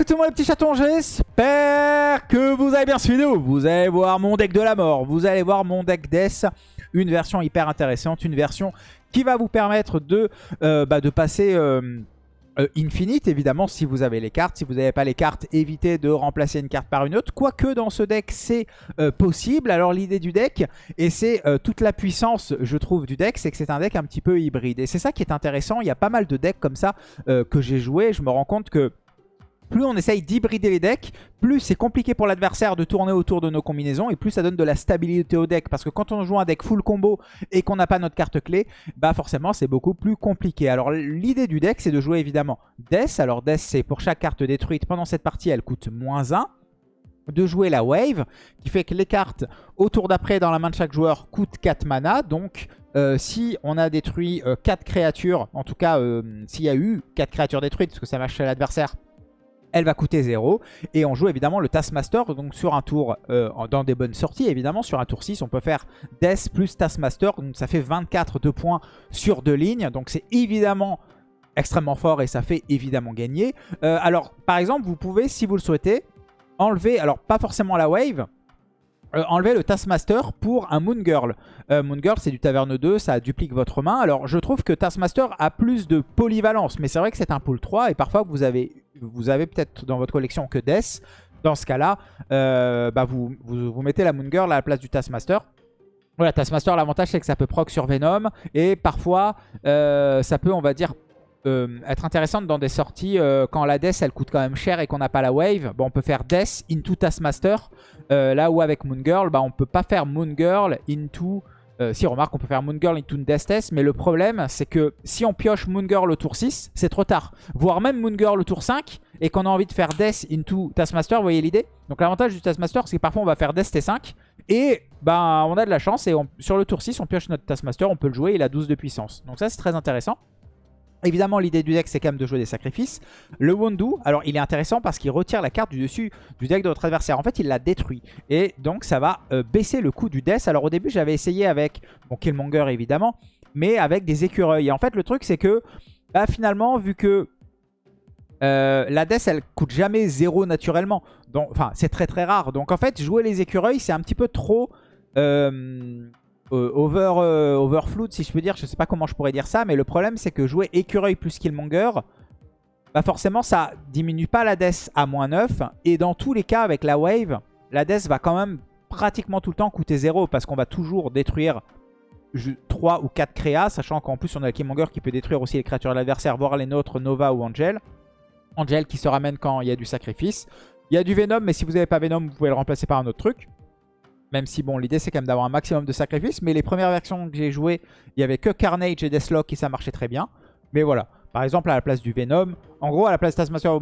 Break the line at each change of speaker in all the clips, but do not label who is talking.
écoutez-moi les petits chatons, j'espère que vous avez bien suivi Vous allez voir mon deck de la mort, vous allez voir mon deck Death, une version hyper intéressante, une version qui va vous permettre de, euh, bah, de passer... Euh, euh, Infinite, évidemment, si vous avez les cartes. Si vous n'avez pas les cartes, évitez de remplacer une carte par une autre. Quoique dans ce deck, c'est possible. Alors l'idée du deck, et c'est toute la puissance, je trouve, du deck, c'est que c'est un deck un petit peu hybride. Et c'est ça qui est intéressant. Il y a pas mal de decks comme ça que j'ai joué. Je me rends compte que plus on essaye d'hybrider les decks, plus c'est compliqué pour l'adversaire de tourner autour de nos combinaisons et plus ça donne de la stabilité au deck. Parce que quand on joue un deck full combo et qu'on n'a pas notre carte clé, bah forcément c'est beaucoup plus compliqué. Alors l'idée du deck c'est de jouer évidemment Death. Alors Death c'est pour chaque carte détruite pendant cette partie elle coûte moins 1 de jouer la wave, qui fait que les cartes au tour d'après dans la main de chaque joueur coûtent 4 mana. Donc euh, si on a détruit 4 euh, créatures, en tout cas euh, s'il y a eu 4 créatures détruites, parce que ça marche chez l'adversaire, elle va coûter 0. Et on joue évidemment le Taskmaster, donc sur un tour, euh, dans des bonnes sorties, évidemment, sur un tour 6, on peut faire Death plus Taskmaster, donc ça fait 24 de points sur deux lignes, donc c'est évidemment extrêmement fort et ça fait évidemment gagner. Euh, alors, par exemple, vous pouvez, si vous le souhaitez, enlever, alors pas forcément la wave, euh, enlever le Taskmaster pour un Moon Girl. Moon Girl, c'est du Taverne 2, ça duplique votre main. Alors, je trouve que Taskmaster a plus de polyvalence, mais c'est vrai que c'est un pool 3 et parfois vous avez vous avez peut-être dans votre collection que Death. Dans ce cas-là, euh, bah vous, vous, mettez la Moon Girl à la place du Taskmaster. Voilà, Taskmaster, l'avantage c'est que ça peut proc sur Venom. Et parfois, euh, ça peut, on va dire, euh, être intéressante dans des sorties quand la Death elle coûte quand même cher et qu'on n'a pas la wave. Bon, on peut faire Death into Taskmaster. là où avec Moon Girl, bah, on peut pas faire Moon Girl into euh, si, remarque, on peut faire Moon Girl into Death mais le problème, c'est que si on pioche Moon Girl au tour 6, c'est trop tard. Voire même Moon Girl au tour 5, et qu'on a envie de faire Death into Taskmaster, vous voyez l'idée? Donc l'avantage du Taskmaster, c'est que parfois on va faire Death T5, et ben, on a de la chance, et sur le tour 6, on pioche notre Taskmaster, on peut le jouer, il a 12 de puissance. Donc ça, c'est très intéressant. Évidemment, l'idée du deck, c'est quand même de jouer des sacrifices. Le Wondu, alors il est intéressant parce qu'il retire la carte du dessus du deck de votre adversaire. En fait, il la détruit. Et donc, ça va euh, baisser le coût du death. Alors au début, j'avais essayé avec, bon, Killmonger évidemment, mais avec des écureuils. Et en fait, le truc, c'est que, bah, finalement, vu que euh, la death, elle coûte jamais zéro naturellement. Enfin, c'est très très rare. Donc en fait, jouer les écureuils, c'est un petit peu trop... Euh, over, euh, overflood, si je peux dire. Je sais pas comment je pourrais dire ça, mais le problème, c'est que jouer écureuil plus Killmonger, bah forcément, ça diminue pas la death à moins 9. Et dans tous les cas, avec la wave, la death va quand même pratiquement tout le temps coûter 0 parce qu'on va toujours détruire 3 ou 4 créas, sachant qu'en plus on a le Killmonger qui peut détruire aussi les créatures de l'adversaire, voire les nôtres, Nova ou Angel. Angel qui se ramène quand il y a du sacrifice. Il y a du Venom, mais si vous n'avez pas Venom, vous pouvez le remplacer par un autre truc. Même si, bon, l'idée, c'est quand même d'avoir un maximum de sacrifices. Mais les premières versions que j'ai jouées, il n'y avait que Carnage et Deathlock et ça marchait très bien. Mais voilà. Par exemple, à la place du Venom, en gros, à la place de Taskmaster, vous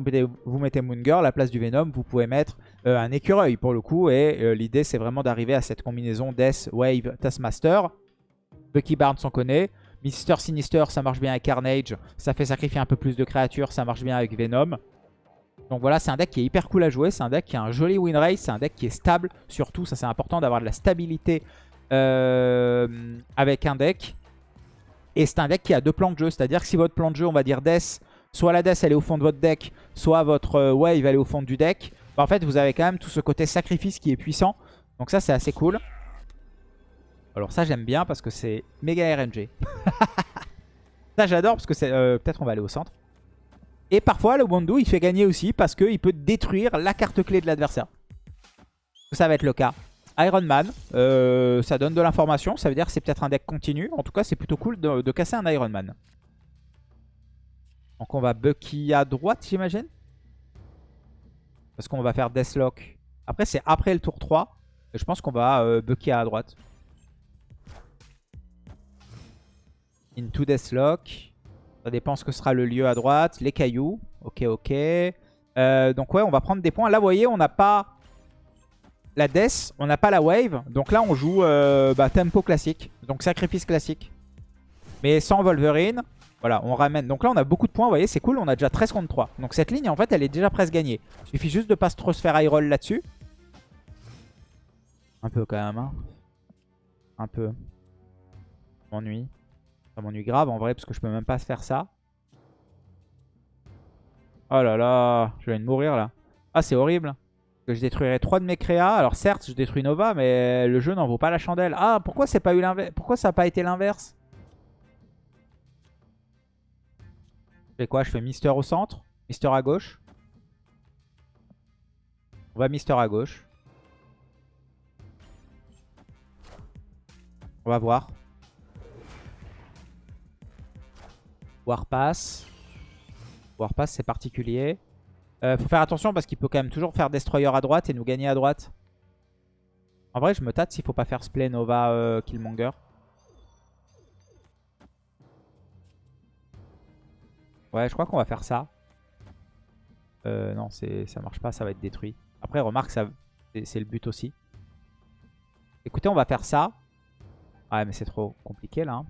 mettez, vous Moon Girl. À la place du Venom, vous pouvez mettre euh, un écureuil pour le coup. Et euh, l'idée, c'est vraiment d'arriver à cette combinaison Death, Wave, Taskmaster. Bucky Barnes, on connaît. Mister Sinister, ça marche bien avec Carnage. Ça fait sacrifier un peu plus de créatures. Ça marche bien avec Venom. Donc voilà, c'est un deck qui est hyper cool à jouer. C'est un deck qui a un joli win rate. C'est un deck qui est stable. Surtout, ça c'est important d'avoir de la stabilité euh, avec un deck. Et c'est un deck qui a deux plans de jeu. C'est-à-dire que si votre plan de jeu, on va dire Death, soit la Death elle est au fond de votre deck, soit votre euh, Wave elle est au fond du deck. Bah, en fait, vous avez quand même tout ce côté sacrifice qui est puissant. Donc ça, c'est assez cool. Alors ça, j'aime bien parce que c'est méga RNG. ça, j'adore parce que c'est... Euh, peut-être on va aller au centre. Et parfois, le Wondu, il fait gagner aussi parce qu'il peut détruire la carte clé de l'adversaire. Ça va être le cas. Iron Man, euh, ça donne de l'information. Ça veut dire que c'est peut-être un deck continu. En tout cas, c'est plutôt cool de, casser un Iron Man. Donc on va Bucky à droite, j'imagine. Parce qu'on va faire Deathlock. Après, c'est après le tour 3. Et je pense qu'on va euh, Bucky à droite. Into Deathlock. Ça dépend ce que sera le lieu à droite. Les cailloux. Ok, ok. Euh, donc ouais, on va prendre des points. Là, vous voyez, on n'a pas la death, on n'a pas la wave. Donc là, on joue euh, bah, tempo classique. Donc sacrifice classique. Mais sans Wolverine. Voilà, on ramène. Donc là, on a beaucoup de points. Vous voyez, c'est cool. On a déjà 13 contre 3. Donc cette ligne, en fait, elle est déjà presque gagnée. Il suffit juste de pas trop se faire high roll là-dessus. Un peu quand même. Hein. Un peu. M'ennuie. Ça m'ennuie grave en vrai parce que je peux même pas faire ça. Oh là là, je viens de mourir là. Ah, c'est horrible. Que je détruirai 3 de mes créas. Alors certes, je détruis Nova, mais le jeu n'en vaut pas la chandelle. Ah, pourquoi pas eu l'inverse Pourquoi ça n'a pas été l'inverse? Je fais quoi? Je fais Mister au centre, Mister à gauche. On va Mister à gauche. On va voir. Warpass. Warpass, c'est particulier. Euh, faut faire attention parce qu'il peut quand même toujours faire Destroyer à droite et nous gagner à droite. En vrai, je me tâte s'il faut pas faire Splay, Nova, euh, Killmonger. Ouais, je crois qu'on va faire ça. Euh, non, ça marche pas, ça va être détruit. Après, remarque, c'est le but aussi. Écoutez, on va faire ça. Ouais, mais c'est trop compliqué là. Hein.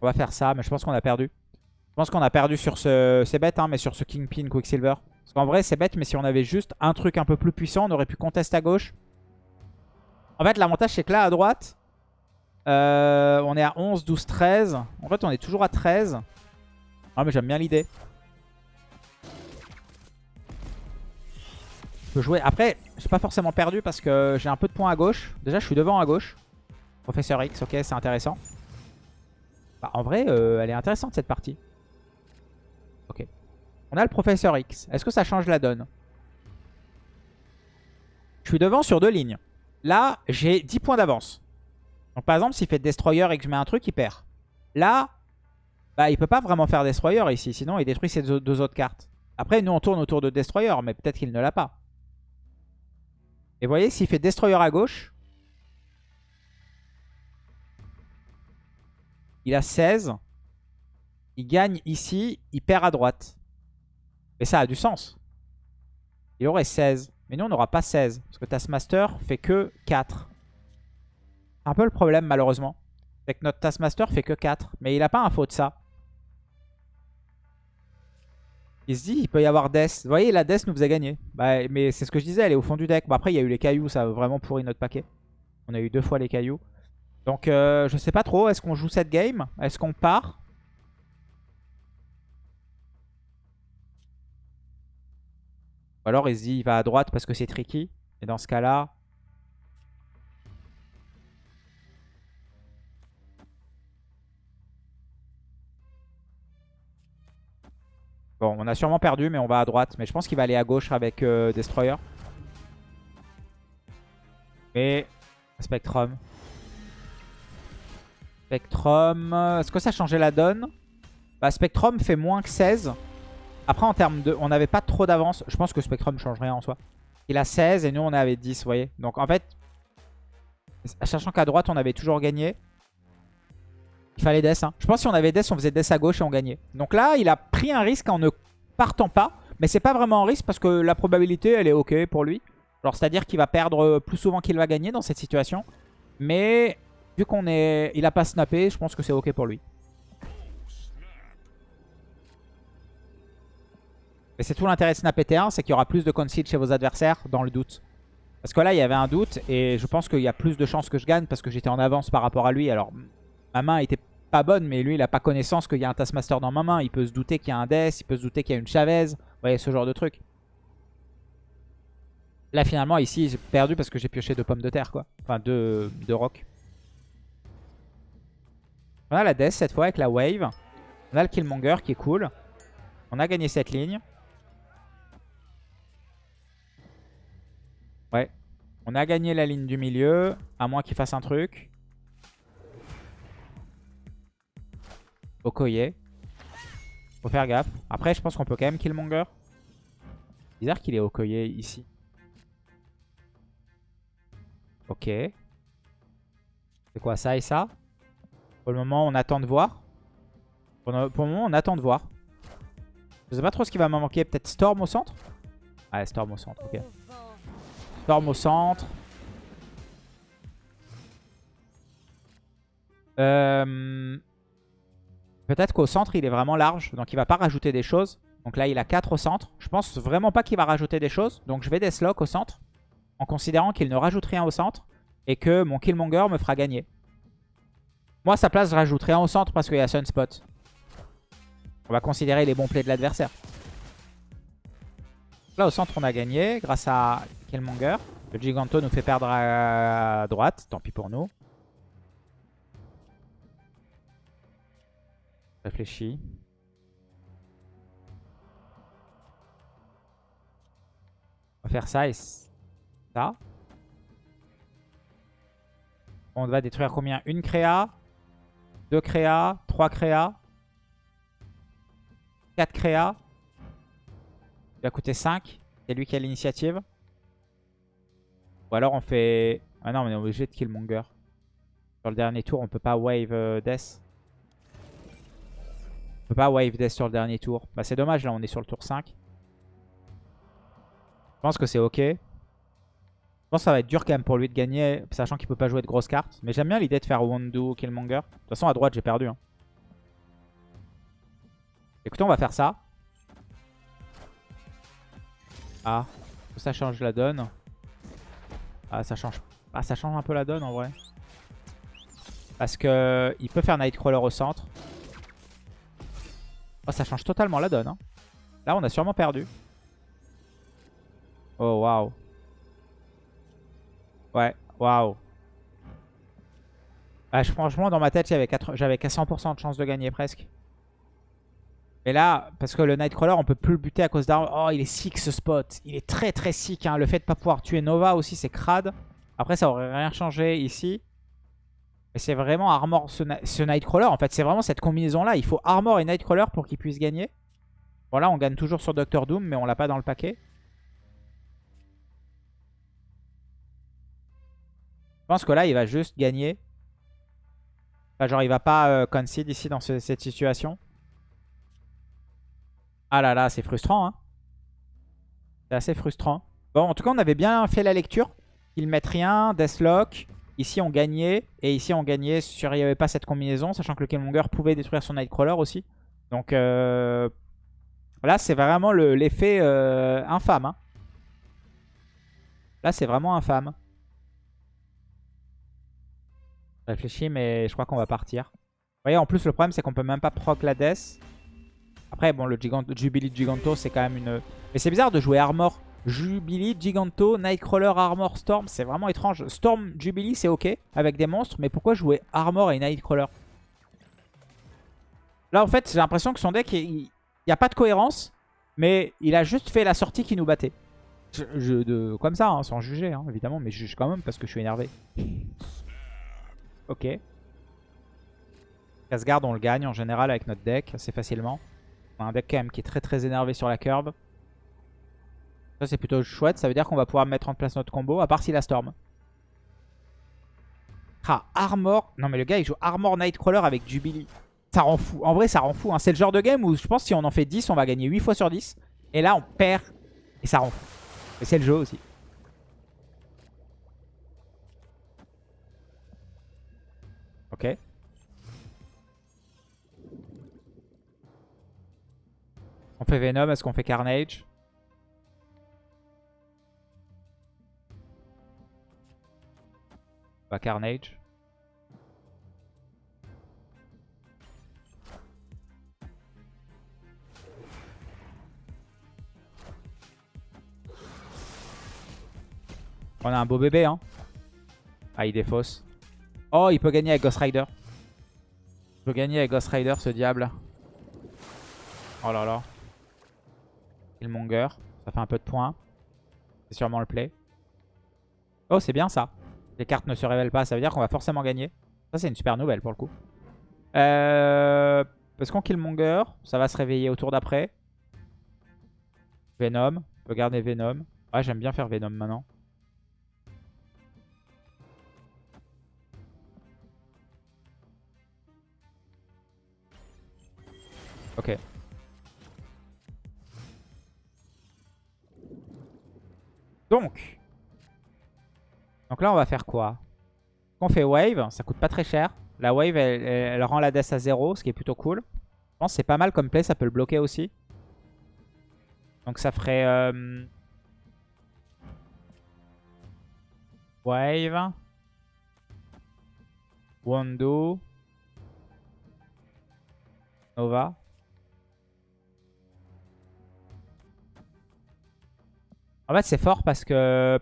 On va faire ça, mais je pense qu'on a perdu. Je pense qu'on a perdu sur ce... C'est bête, hein, mais sur ce Kingpin Quicksilver. Parce qu'en vrai, c'est bête, mais si on avait juste un truc un peu plus puissant, on aurait pu contester à gauche. En fait, l'avantage, c'est que là, à droite, euh, on est à 11, 12, 13. En fait, on est toujours à 13. Ah, mais j'aime bien l'idée. Je peux jouer. Après, suis pas forcément perdu parce que j'ai un peu de points à gauche. Déjà, je suis devant à gauche. Professeur X, ok, c'est intéressant. Bah, en vrai, euh, elle est intéressante cette partie. Ok. On a le Professeur X. Est-ce que ça change la donne? Je suis devant sur deux lignes. Là, j'ai 10 points d'avance. Donc par exemple, s'il fait Destroyer et que je mets un truc, il perd. Là, bah, il peut pas vraiment faire Destroyer ici. Sinon, il détruit ses deux autres cartes. Après, nous, on tourne autour de Destroyer, mais peut-être qu'il ne l'a pas. Et vous voyez, s'il fait Destroyer à gauche, Il a 16. Il gagne ici. Il perd à droite. Et ça a du sens. Il aurait 16. Mais nous, on n'aura pas 16. Parce que Taskmaster fait que 4. Un peu le problème, malheureusement. C'est que notre Taskmaster fait que 4. Mais il n'a pas info de ça. Il se dit, il peut y avoir Death. Vous voyez, la Death nous faisait gagner. Bah, mais c'est ce que je disais, elle est au fond du deck. Bon, après, il y a eu les cailloux, ça a vraiment pourri notre paquet. On a eu deux fois les cailloux. Donc euh, je sais pas trop. Est-ce qu'on joue cette game? Est-ce qu'on part? Ou alors il va à droite parce que c'est tricky. Et dans ce cas-là... Bon, on a sûrement perdu, mais on va à droite. Mais je pense qu'il va aller à gauche avec euh, Destroyer. Et Spectrum. Spectrum. Est-ce que ça changeait la donne? Bah, Spectrum fait moins que 16. Après, en termes de... On n'avait pas trop d'avance. Je pense que Spectrum change rien en soi. Il a 16 et nous, on avait 10, vous voyez. Donc, en fait, sachant qu'à droite, on avait toujours gagné. Il fallait Death. Hein. Je pense que si on avait Death, on faisait Death à gauche et on gagnait. Donc là, il a pris un risque en ne partant pas. Mais c'est pas vraiment un risque parce que la probabilité, elle est OK pour lui. Alors, c'est-à-dire qu'il va perdre plus souvent qu'il va gagner dans cette situation. Mais Vu qu'on est... Il a pas snappé, je pense que c'est ok pour lui. Et c'est tout l'intérêt de snapper T1, c'est qu'il y aura plus de concede chez vos adversaires dans le doute. Parce que là, il y avait un doute et je pense qu'il y a plus de chances que je gagne parce que j'étais en avance par rapport à lui. Alors, ma main était pas bonne, mais lui, il a pas connaissance qu'il y a un Taskmaster dans ma main. Il peut se douter qu'il y a un Death, il peut se douter qu'il y a une Chavez. Vous voyez, ce genre de truc. Là, finalement, ici, j'ai perdu parce que j'ai pioché deux pommes de terre, quoi. Enfin, deux, deux rocs. On a la Death cette fois avec la Wave. On a le Killmonger qui est cool. On a gagné cette ligne. Ouais. On a gagné la ligne du milieu. À moins qu'il fasse un truc. Okoye. Faut faire gaffe. Après, je pense qu'on peut quand même Killmonger. Bizarre qu'il est Okoye ici. Ok. C'est quoi ça et ça? Pour le moment, on attend de voir. Pour le, moment, on attend de voir. Je sais pas trop ce qui va me manquer. Peut-être Storm au centre? Ouais, Storm au centre, ok. Storm au centre. Euh, peut-être qu'au centre, il est vraiment large. Donc, il va pas rajouter des choses. Donc là, il a 4 au centre. Je pense vraiment pas qu'il va rajouter des choses. Donc, je vais Deathlock au centre. En considérant qu'il ne rajoute rien au centre. Et que mon Killmonger me fera gagner. Moi, sa place, je rajouterais au centre parce qu'il y a Sunspot. On va considérer les bons plays de l'adversaire. Là, au centre, on a gagné grâce à Killmonger. Le Giganto nous fait perdre à droite. Tant pis pour nous. Réfléchis. On va faire ça et ça. On va détruire combien? Une créa, deux créas, trois créas, quatre créas. Il va coûter 5. C'est lui qui a l'initiative. Ou alors on fait... Ah non, on est obligé de Killmonger. Sur le dernier tour, on peut pas wave euh, Death. On peut pas wave Death sur le dernier tour. Bah c'est dommage, là on est sur le tour 5. Je pense que c'est ok. Je pense que ça va être dur quand même pour lui de gagner, sachant qu'il peut pas jouer de grosses cartes. Mais j'aime bien l'idée de faire Wondu, Killmonger. De toute façon, à droite, j'ai perdu. Hein. Écoutez, on va faire ça. Ah, ça change la donne. Ah, ça change. Ah, ça change un peu la donne en vrai. Parce que il peut faire Nightcrawler au centre. Oh, ça change totalement la donne. Hein. Là, on a sûrement perdu. Oh, waouh. Ouais, waouh. Ah, franchement, dans ma tête, j'avais 100% de chance de gagner presque. Et là, parce que le Nightcrawler, on peut plus le buter à cause d'armes. Oh, il est sick ce spot. Il est très très sick. Hein. Le fait de pas pouvoir tuer Nova aussi, c'est crade. Après, ça aurait rien changé ici. Et c'est vraiment Armor ce, Nightcrawler. En fait, c'est vraiment cette combinaison-là. Il faut Armor et Nightcrawler pour qu'il puisse gagner. Bon, là, on gagne toujours sur Doctor Doom, mais on l'a pas dans le paquet. Pense que là, il va juste gagner. Enfin, genre, il va pas euh, concede ici dans cette situation. Ah là là, c'est frustrant. Hein. C'est assez frustrant. Bon, en tout cas, on avait bien fait la lecture. Ils mettent rien, Deathlock. Ici, on gagnait. Et ici, on gagnait sur il n'y avait pas cette combinaison. Sachant que le Killmonger pouvait détruire son Nightcrawler aussi. Donc euh, là, c'est vraiment l'effet euh, infâme. Hein. Là, c'est vraiment infâme. Réfléchis, mais je crois qu'on va partir. Vous voyez, en plus, le problème, c'est qu'on peut même pas proc la Death. Après, bon, le Gigant Jubilee Giganto, c'est quand même une... Mais c'est bizarre de jouer Armor. Jubilee, Giganto, Nightcrawler, Armor, Storm. C'est vraiment étrange. Storm, Jubilee, c'est ok avec des monstres. Mais pourquoi jouer Armor et Nightcrawler? Là, en fait, j'ai l'impression que son deck, il n'y a pas de cohérence. Mais il a juste fait la sortie qui nous battait. De, comme ça, hein, sans juger, hein, évidemment. Mais je juge quand même parce que je suis énervé. Ok. Casgard, on le gagne en général avec notre deck assez facilement. On a un deck quand même qui est très très énervé sur la curve. Ça c'est plutôt chouette. Ça veut dire qu'on va pouvoir mettre en place notre combo. À part si la Storm. Ah, Armor. Non mais le gars il joue Armor Nightcrawler avec Jubilee. Ça rend fou. En vrai ça rend fou. Hein. C'est le genre de game où je pense si on en fait 10 on va gagner 8 fois sur 10. Et là on perd. Et ça rend fou. Et c'est le jeu aussi. On fait Venom, est-ce qu'on fait Carnage? Pas Carnage. On a un beau bébé, hein. Ah, il défausse. Oh, il peut gagner avec Ghost Rider. Il peut gagner avec Ghost Rider, ce diable. Oh là là. Killmonger. Ça fait un peu de points. C'est sûrement le play. Oh, c'est bien ça. Les cartes ne se révèlent pas. Ça veut dire qu'on va forcément gagner. Ça, c'est une super nouvelle pour le coup. Euh, parce qu'on Killmonger, ça va se réveiller au tour d'après. Venom. On peut garder Venom. Ouais, j'aime bien faire Venom maintenant. Ok. Donc. Donc là, on va faire quoi? On fait wave, ça coûte pas très cher. La wave, elle, rend la death à 0, ce qui est plutôt cool. Je pense que c'est pas mal comme play, ça peut le bloquer aussi. Donc ça ferait... Euh... Wave. Wando. Nova. En fait, c'est fort parce que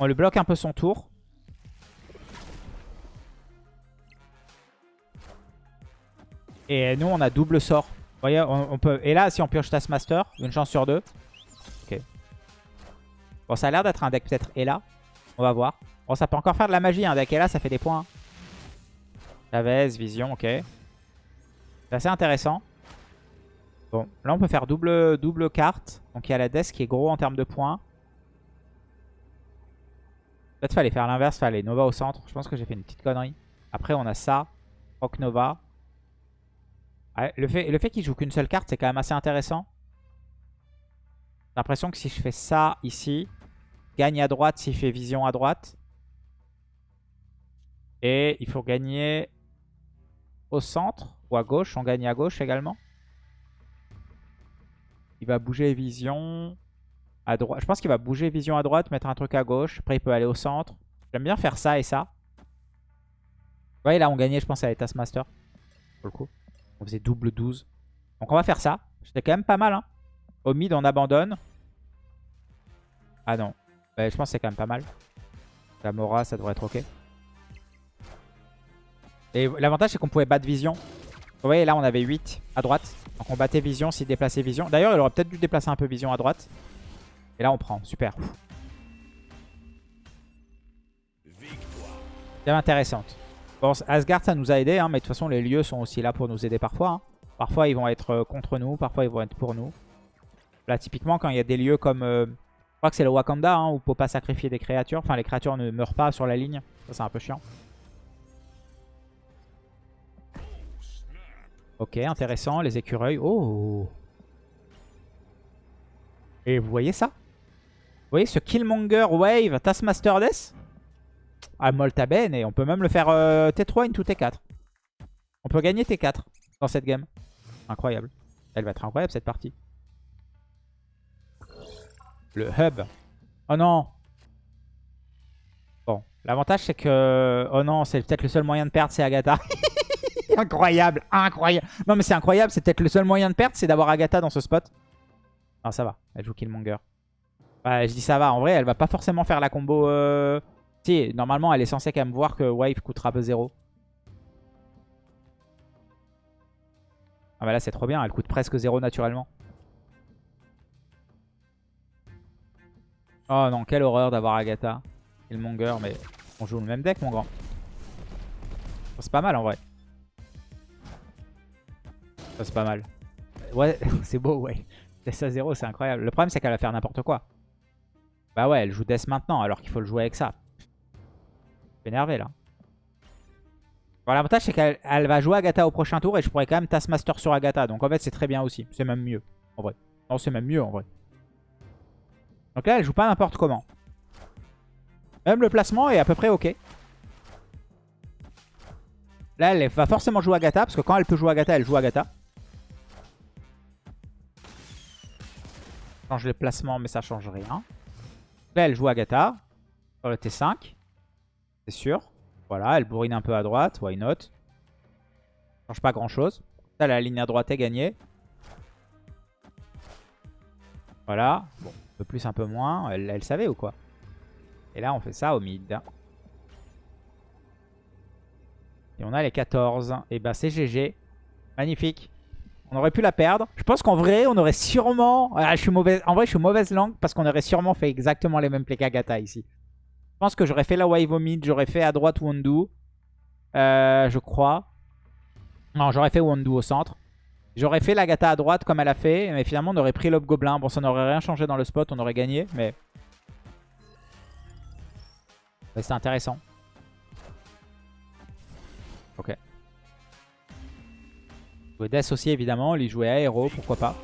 on lui bloque un peu son tour. Et nous, on a double sort. Vous voyez, on, peut... Et là, si on pioche Taskmaster, une chance sur deux. Ok. Bon, ça a l'air d'être un deck peut-être là. On va voir. Bon, ça peut encore faire de la magie. Un deck là, ça fait des points. Chavez, Vision, ok. C'est assez intéressant. Là, on peut faire double, double carte. Donc, il y a la desk qui est gros en termes de points. Peut-être fallait faire l'inverse, fallait Nova au centre. Je pense que j'ai fait une petite connerie. Après, on a ça. Rock Nova. le fait, le fait qu'il joue qu'une seule carte, c'est quand même assez intéressant. J'ai l'impression que si je fais ça ici, gagne à droite s'il fait vision à droite. Et il faut gagner au centre ou à gauche. On gagne à gauche également. Il va bouger vision à droite. Je pense qu'il va bouger vision à droite, mettre un truc à gauche. Après, il peut aller au centre. J'aime bien faire ça et ça. Vous voyez, là, on gagnait, je pense, à l'état Master. Pour le coup. On faisait double 12. Donc, on va faire ça. C'était quand même pas mal. Hein. Au mid, on abandonne. Ah non. je pense que c'est quand même pas mal. La Mora, ça devrait être ok. Et l'avantage, c'est qu'on pouvait battre Vision. Vous voyez, là, on avait 8 à droite. Donc, on battait Vision s'il déplaçait Vision. D'ailleurs, il aurait peut-être dû déplacer un peu Vision à droite. Et là, on prend. Super. C'est intéressante. Bon, Asgard, ça nous a aidé, hein, mais de toute façon, les lieux sont aussi là pour nous aider parfois. Hein. Parfois, ils vont être euh, contre nous, parfois, ils vont être pour nous. Là, typiquement, quand il y a des lieux comme... Euh, je crois que c'est le Wakanda, hein, où on peut pas sacrifier des créatures. Enfin, les créatures ne meurent pas sur la ligne. Ça, c'est un peu chiant. Ok, intéressant. Les écureuils. Oh Et vous voyez ça? Vous voyez ce Killmonger Wave Taskmaster Death Ah, molta ben et on peut même le faire euh, T3 into T4. On peut gagner T4 dans cette game. Incroyable. Elle va être incroyable cette partie. Le hub. Oh non Bon, l'avantage c'est que... Oh non, c'est peut-être le seul moyen de perdre, c'est Agatha. incroyable, incroyable. Non mais c'est incroyable, c'est peut-être le seul moyen de perdre, c'est d'avoir Agatha dans ce spot. Non, ça va, elle joue Killmonger. Bah, je dis ça va, en vrai, elle va pas forcément faire la combo... Euh... Si, normalement, elle est censée quand même voir que Wave coûtera peu 0. Ah bah là, c'est trop bien, elle coûte presque 0 naturellement. Oh non, quelle horreur d'avoir Agatha. Killmonger, mais on joue le même deck, mon grand. C'est pas mal, en vrai c'est pas mal. Ouais, c'est beau, ouais. Death à 0, c'est incroyable. Le problème, c'est qu'elle va faire n'importe quoi. Bah ouais, elle joue Death maintenant, alors qu'il faut le jouer avec ça. Je énervé, là. Bon, l'avantage, c'est qu'elle va jouer Agatha au prochain tour, et je pourrais quand même Taskmaster sur Agatha. Donc en fait, c'est très bien aussi. C'est même mieux, en vrai. Non, c'est même mieux, en vrai. Donc là, elle joue pas n'importe comment. Même le placement est à peu près ok. Là, elle va forcément jouer Agatha, parce que quand elle peut jouer Agatha, elle joue Agatha. Change les placements, mais ça change rien. Là, elle joue Agatha. Sur le T5. C'est sûr. Voilà, elle bourrine un peu à droite. Why not? Change pas grand chose. Là, la ligne à droite est gagnée. Voilà. Bon, un peu plus, un peu moins. Elle, elle savait ou quoi? Et là, on fait ça au mid. Et on a les 14. Et bah c'est GG. Magnifique. On aurait pu la perdre. Je pense qu'en vrai, on aurait sûrement... Ah, je. En vrai, je suis mauvaise langue parce qu'on aurait sûrement fait exactement les mêmes plays qu'Agatha ici. Je pense que j'aurais fait la wave au. J'aurais fait à droite Wondu. Euh, je crois. Non, j'aurais fait Wondu au centre. J'aurais fait l'Agatha à droite comme elle a fait. Mais finalement, on aurait pris Gobelin. Bon, ça n'aurait rien changé dans le spot. On aurait gagné. Mais... C'était intéressant. Ok. Jouer Death aussi évidemment, il jouait Aero, pourquoi pas.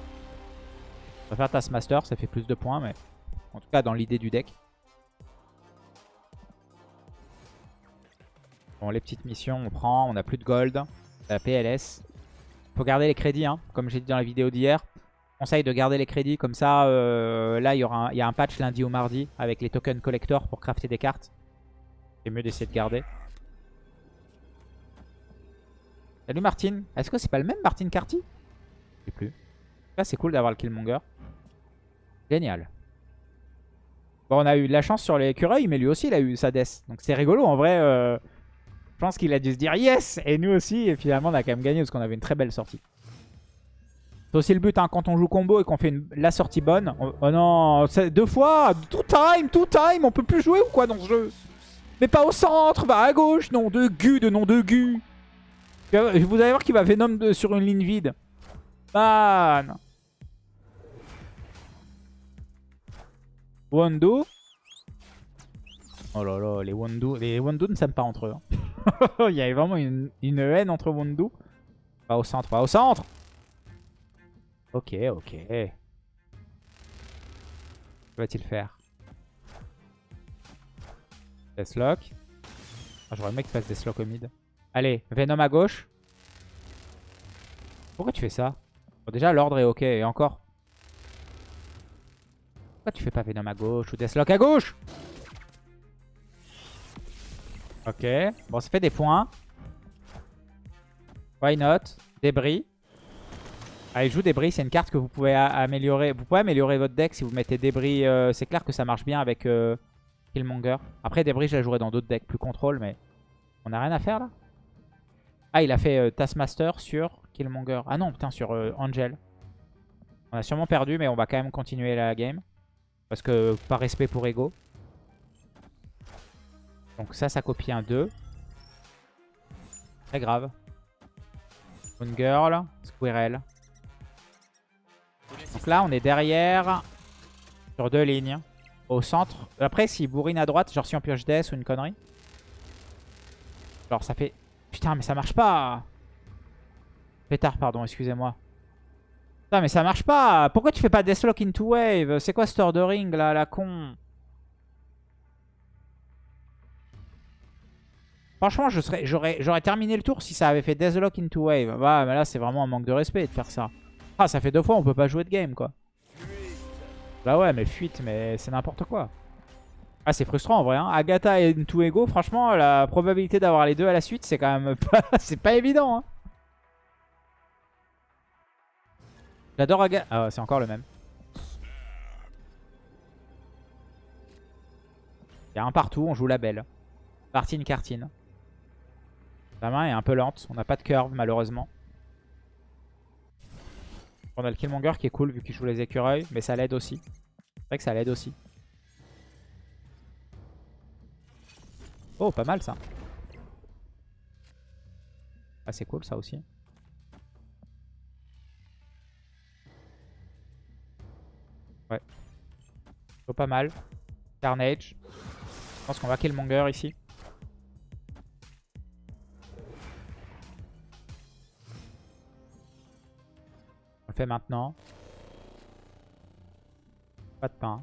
Va faire Taskmaster, ça fait plus de points, mais en tout cas dans l'idée du deck. Bon, les petites missions, on prend, on a plus de gold, la PLS. Faut garder les crédits, hein, comme j'ai dit dans la vidéo d'hier. Conseil de garder les crédits, comme ça, euh, là il y, y a un patch lundi ou mardi avec les tokens collector pour crafter des cartes. C'est mieux d'essayer de garder. Salut Martin. Est-ce que c'est pas le même Martin Carty? Je sais plus. Là, c'est cool d'avoir le Killmonger. Génial. Bon, on a eu de la chance sur l'écureuil, mais lui aussi, il a eu sa death. Donc c'est rigolo, en vrai. euh, je pense qu'il a dû se dire yes Et nous aussi, et finalement, on a quand même gagné parce qu'on avait une très belle sortie. C'est aussi le but, hein, quand on joue combo et qu'on fait une- la sortie bonne. on- oh non, deux fois Tout time, tout time On peut plus jouer ou quoi dans ce jeu? Mais pas au centre, va à gauche Non, de gu, de nom de gu Vous allez voir qu'il va Venom de- sur une ligne vide. Man Wando. Oh là là, les Wando, les Wando ne s'aiment pas entre eux. hein. Il y a vraiment une, haine entre Wando. Va au centre, va au centre Ok, ok. Que va-t-il faire? Deathlock. Ah, J'aurais aimé qu'il fasse Deathlock au mid. Allez, Venom à gauche. Pourquoi tu fais ça? Déjà, l'ordre est ok, et encore. Pourquoi tu fais pas Venom à gauche ou Deathlock à gauche? Ok. Bon, ça fait des points. Why not? Débris. Allez, joue débris, c'est une carte que vous pouvez améliorer. Vous pouvez améliorer votre deck si vous mettez débris. euh, c'est clair que ça marche bien avec euh, Killmonger. Après, débris, je la jouerai dans d'autres decks plus contrôle, mais on a rien à faire là? Ah, il a fait euh, Taskmaster sur Killmonger. Ah non, putain, sur euh, Angel. On a sûrement perdu, mais on va quand même continuer la game. Parce que par respect pour Ego. Donc ça, ça copie un 2. Très grave. Moon Girl, Squirrel. Donc là, on est derrière sur deux lignes. Au centre. Après, s'il bourrine à droite, genre si on pioche Death ou une connerie. Alors ça fait... Putain, mais ça marche pas Pétard, pardon, excusez-moi. Putain, mais ça marche pas Pourquoi tu fais pas Deathlock into Wave? C'est quoi ce ordering là, la con? Franchement, j'aurais terminé le tour si ça avait fait Deathlock into Wave. Bah, mais là, c'est vraiment un manque de respect de faire ça. Ah, ça fait deux fois, on peut pas jouer de game, quoi. Bah ouais, mais fuite, mais c'est n'importe quoi. Ah, c'est frustrant en vrai. Hein. Agatha et Into Ego, franchement, la probabilité d'avoir les deux à la suite, c'est quand même pas, c'est pas évident. Hein. J'adore Agatha. Ah, c'est encore le même. Il y a un partout, on joue la belle. Partine, cartine. La main est un peu lente, on n'a pas de curve malheureusement. On a le Killmonger qui est cool vu qu'il joue les écureuils, mais ça l'aide aussi. C'est vrai que ça l'aide aussi. Oh, pas mal ça. Ah, c'est cool ça aussi. Ouais. Plutôt pas mal. Carnage. Je pense qu'on va Killmonger ici. On le fait maintenant. Pas de pain.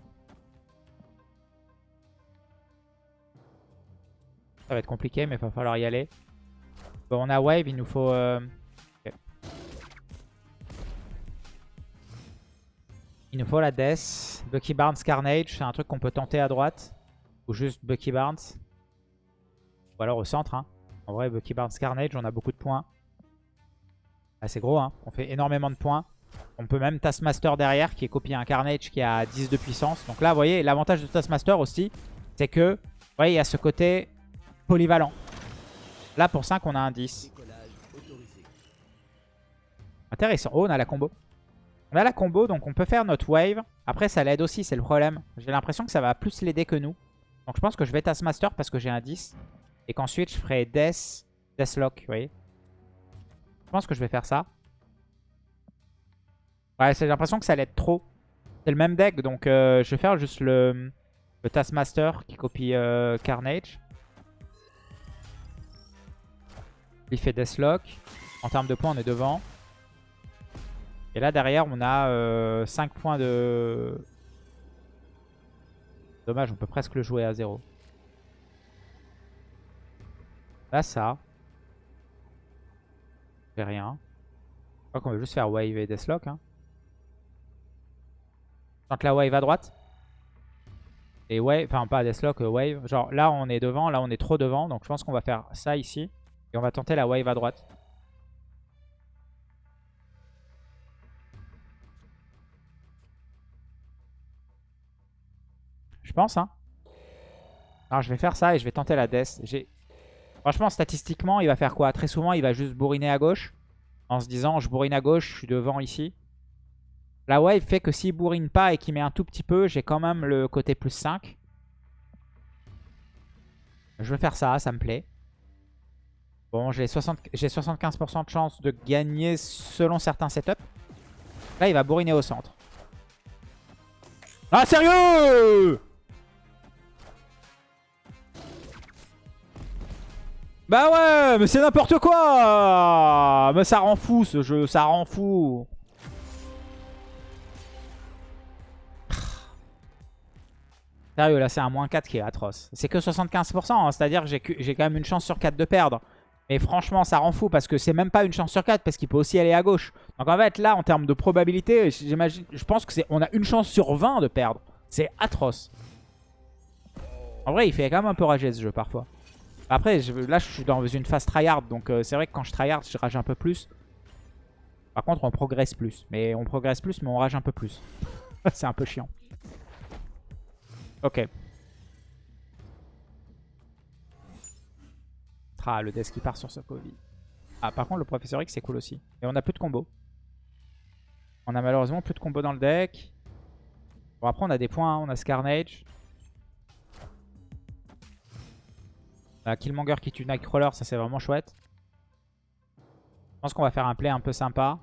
Ça va être compliqué, mais il va falloir y aller. Bon, on a wave, il nous faut... euh. Il nous faut la death. Bucky Barnes Carnage, c'est un truc qu'on peut tenter à droite. Ou juste Bucky Barnes. Ou alors au centre. hein. En vrai, Bucky Barnes Carnage, on a beaucoup de points. Ah, c'est gros, hein. on fait énormément de points. On peut même Taskmaster derrière qui est copié un Carnage qui a 10 de puissance. Donc là, vous voyez, l'avantage de Taskmaster aussi, c'est que, vous voyez, il y a ce côté polyvalent. Là, pour 5, on a un 10. Intéressant. Oh, on a la combo. On a la combo, donc on peut faire notre wave. Après, ça l'aide aussi, c'est le problème. J'ai l'impression que ça va plus l'aider que nous. Donc je pense que je vais Taskmaster parce que j'ai un 10. Et qu'ensuite, je ferai Death, Deathlock, vous voyez. Je pense que je vais faire ça. Ouais, j'ai l'impression que ça l'aide trop. C'est le même deck, donc euh, je vais faire juste le, le Taskmaster qui copie euh, Carnage. Il fait Deathlock. En termes de points, on est devant. Et là, derrière, on a euh, 5 points de... Dommage, on peut presque le jouer à 0. Là, ça. Fait rien. Je crois qu'on va juste faire wave et deathlock. Hein. Tente la wave à droite. Et wave, enfin pas deathlock, euh, wave. Genre là, on est devant, là, on est trop devant. Donc je pense qu'on va faire ça ici. Et on va tenter la wave à droite. Je pense, hein. Alors, je vais faire ça et je vais tenter la death. Franchement, statistiquement, il va faire quoi? Très souvent, il va juste bourriner à gauche. En se disant, je bourrine à gauche, je suis devant ici. La wave fait que s'il bourrine pas et qu'il met un tout petit peu, j'ai quand même le côté plus 5. Je vais faire ça, ça me plaît. Bon, j'ai 75% de chance de gagner selon certains setups. Là, il va bourriner au centre. Ah, sérieux? Bah ouais, mais c'est n'importe quoi Mais ça rend fou ce jeu, ça rend fou Sérieux, là c'est un moins 4 qui est atroce. C'est que 75%, hein, c'est-à-dire que j'ai quand même une chance sur 4 de perdre. Mais franchement, ça rend fou parce que c'est même pas une chance sur 4 parce qu'il peut aussi aller à gauche. Donc en fait, là, en termes de probabilité, j'imagine, je pense que c'est, on a une chance sur 20 de perdre. C'est atroce. En vrai, il fait quand même un peu rager ce jeu parfois. Après, là, je suis dans une phase tryhard. Donc euh, c'est vrai que quand je tryhard, je rage un peu plus. Par contre, on progresse plus. Mais on progresse plus, mais on rage un peu plus. c'est un peu chiant. Ok. Le desk qui part sur Covid. Ah, par contre, le Professeur X, c'est cool aussi. Et on a plus de combos. On a malheureusement plus de combos dans le deck. Bon, après, on a des points. Hein. On a Scarnage. On Killmonger qui tue Nightcrawler. Ça, c'est vraiment chouette. Je pense qu'on va faire un play un peu sympa.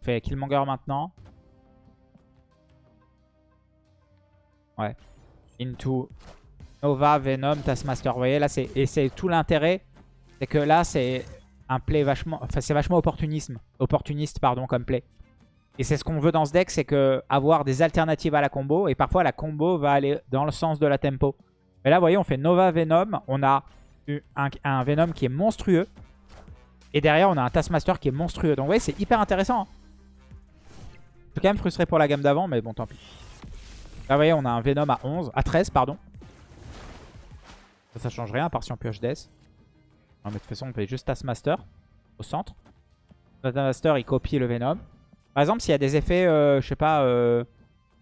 On fait Killmonger maintenant. Ouais. Into Nova, Venom, Taskmaster. Vous voyez, là, c'est et c'est tout l'intérêt. C'est que là, c'est un play vachement... Enfin, c'est vachement opportunisme. Opportuniste, pardon, comme play. Et c'est ce qu'on veut dans ce deck, c'est que avoir des alternatives à la combo. Et parfois, la combo va aller dans le sens de la tempo. Mais là, vous voyez, on fait Nova, Venom. On a un, un Venom qui est monstrueux. Et derrière, on a un Taskmaster qui est monstrueux. Donc, vous voyez, c'est hyper intéressant. Hein. Je suis quand même frustré pour la gamme d'avant, mais bon, tant pis. Là, vous voyez, on a un Venom à 11, à 13, pardon. Ça, ça change rien, à part si on pioche Death. Non, mais de toute façon, on fait juste Taskmaster au centre. Taskmaster, il copie le Venom. Par exemple, s'il y a des effets, euh, je sais pas, euh,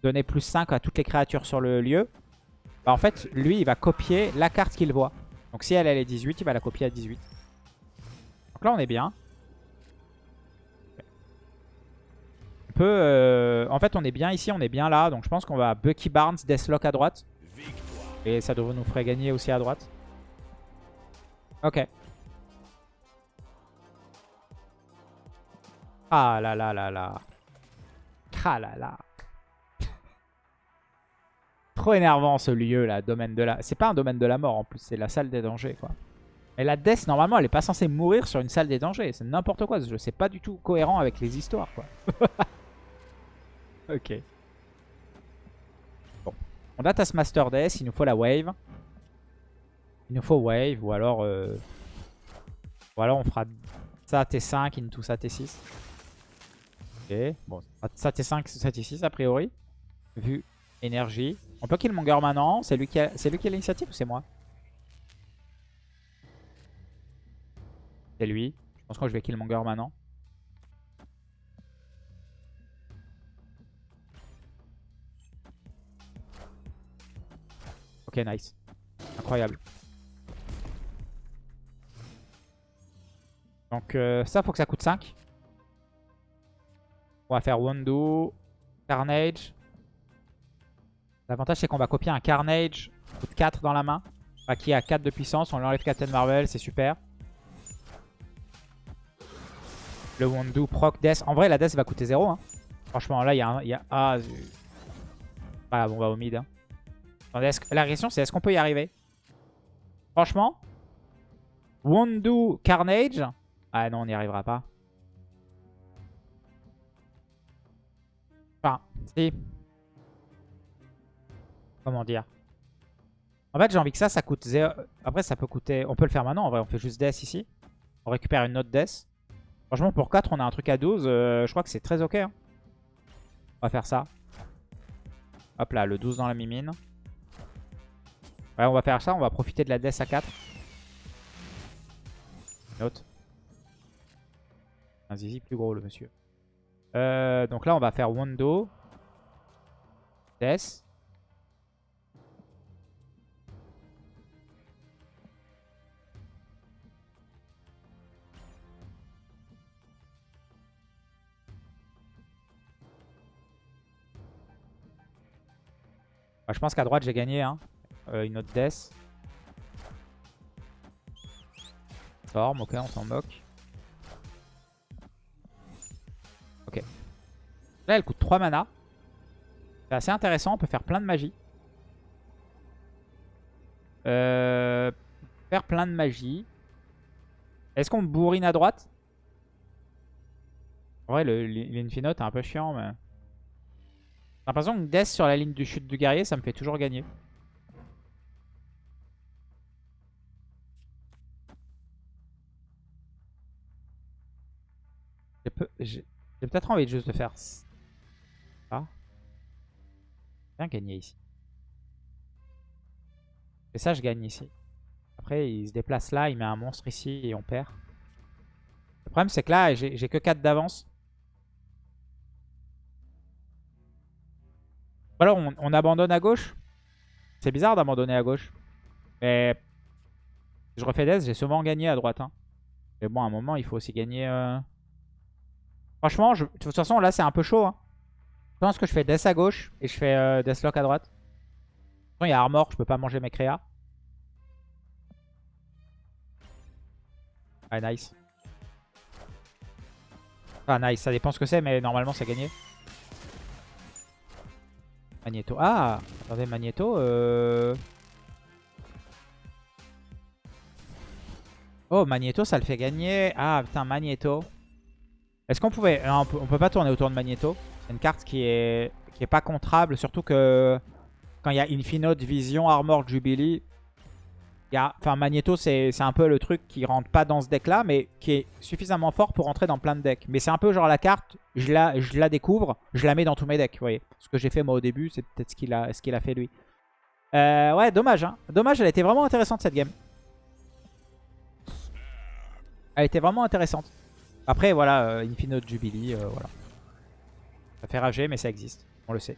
donner plus 5 à toutes les créatures sur le lieu, bah en fait, lui, il va copier la carte qu'il voit. Donc si elle, elle est 18, il va la copier à 18. Donc là, on est bien. On peut... Euh, en fait, on est bien ici, on est bien là. Donc je pense qu'on va Bucky Barnes, Deathlock à droite. Et ça devrait nous ferait gagner aussi à droite. Ok. Ah là là là là. Ah là là. Trop énervant ce lieu là, domaine de la... C'est pas un domaine de la mort en plus, c'est la salle des dangers quoi. Et la death normalement elle est pas censée mourir sur une salle des dangers, c'est n'importe quoi jeu, c'est pas du tout cohérent avec les histoires quoi. ok. On a Taskmaster Death, il nous faut la wave. Il nous faut wave, ou alors... Euh... Ou alors on fera ça T5 into ça T6. Ok, bon, ça T5, ça T6 a priori. Vu énergie. On peut Killmonger maintenant. C'est lui qui a, lui qui a l'initiative ou c'est moi? C'est lui. Je pense que je vais Killmonger maintenant. Ok, nice. Incroyable. Donc euh, ça, faut que ça coûte 5. On va faire Wondo, Carnage. L'avantage, c'est qu'on va copier un Carnage, coûte 4 dans la main. qui a 4 de puissance, on lui enlève Captain Marvel, c'est super. Le Wondo, proc, Death. En vrai, la Death va coûter 0. Hein. Franchement, là, il y a. Ah, bon, on va au mid. Hein. La question c'est est-ce qu'on peut y arriver? Franchement? Wondu Carnage? Ah non on n'y arrivera pas. Enfin, si. Comment dire? En fait j'ai envie que ça, ça coûte 0. Après ça peut coûter... On peut le faire maintenant en vrai, on fait juste Death ici. On récupère une autre Death. Franchement pour 4 on a un truc à 12. Euh, je crois que c'est très ok. Hein. On va faire ça. Hop là, le 12 dans la mimine. Ouais, on va faire ça. On va profiter de la death à 4. Note. Un zizi plus gros, le monsieur. Euh, donc là, on va faire Wondo. Death. Je pense qu'à droite j'ai gagné hein. Euh, une autre death. Forme, ok, on s'en moque. Ok. Là, elle coûte 3 mana. C'est assez intéressant, on peut faire plein de magie. Euh, faire plein de magie. Est-ce qu'on bourrine à droite? En vrai, l'infinote est un peu chiant, mais... J'ai l'impression que Death sur la ligne du chute du guerrier, ça me fait toujours gagner. J'ai peut-être envie de juste de faire ça. Bien gagner ici. Et ça, je gagne ici. Après, il se déplace là, il met un monstre ici et on perd. Le problème, c'est que là, j'ai que 4 d'avance. alors, on, abandonne à gauche. C'est bizarre d'abandonner à gauche. Mais je refais des, j'ai souvent gagné à droite. Hein. Mais bon, à un moment, il faut aussi gagner... Euh, Franchement, de toute façon, là, c'est un peu chaud. Hein. Je pense que je fais Death à gauche et je fais euh, Deathlock à droite. Il y a Armor, je peux pas manger mes créas. Ah, nice. Ah, nice. Ça dépend ce que c'est, mais normalement, c'est gagné. Magneto. Ah Attendez, Magneto. Euh... Oh, Magneto, ça le fait gagner. Ah, putain, Magneto. Est-ce qu'on pouvait... on, peut, peut pas tourner autour de Magneto? C'est une carte qui est, qui est pas contrable. Surtout que quand il y a Infinite Vision, Armor, Jubilee, enfin Magneto c'est un peu le truc qui rentre pas dans ce deck là, mais qui est suffisamment fort pour rentrer dans plein de decks. Mais c'est un peu genre la carte, je la, je la découvre, je la mets dans tous mes decks, vous voyez. Ce que j'ai fait moi au début, c'est peut-être ce qu'il a, a fait lui. Euh, ouais, dommage. Hein. Dommage, elle était vraiment intéressante cette game. Elle était vraiment intéressante. Après, voilà, euh, Infinite Jubilee, euh, voilà. Ça fait rager, mais ça existe. On le sait.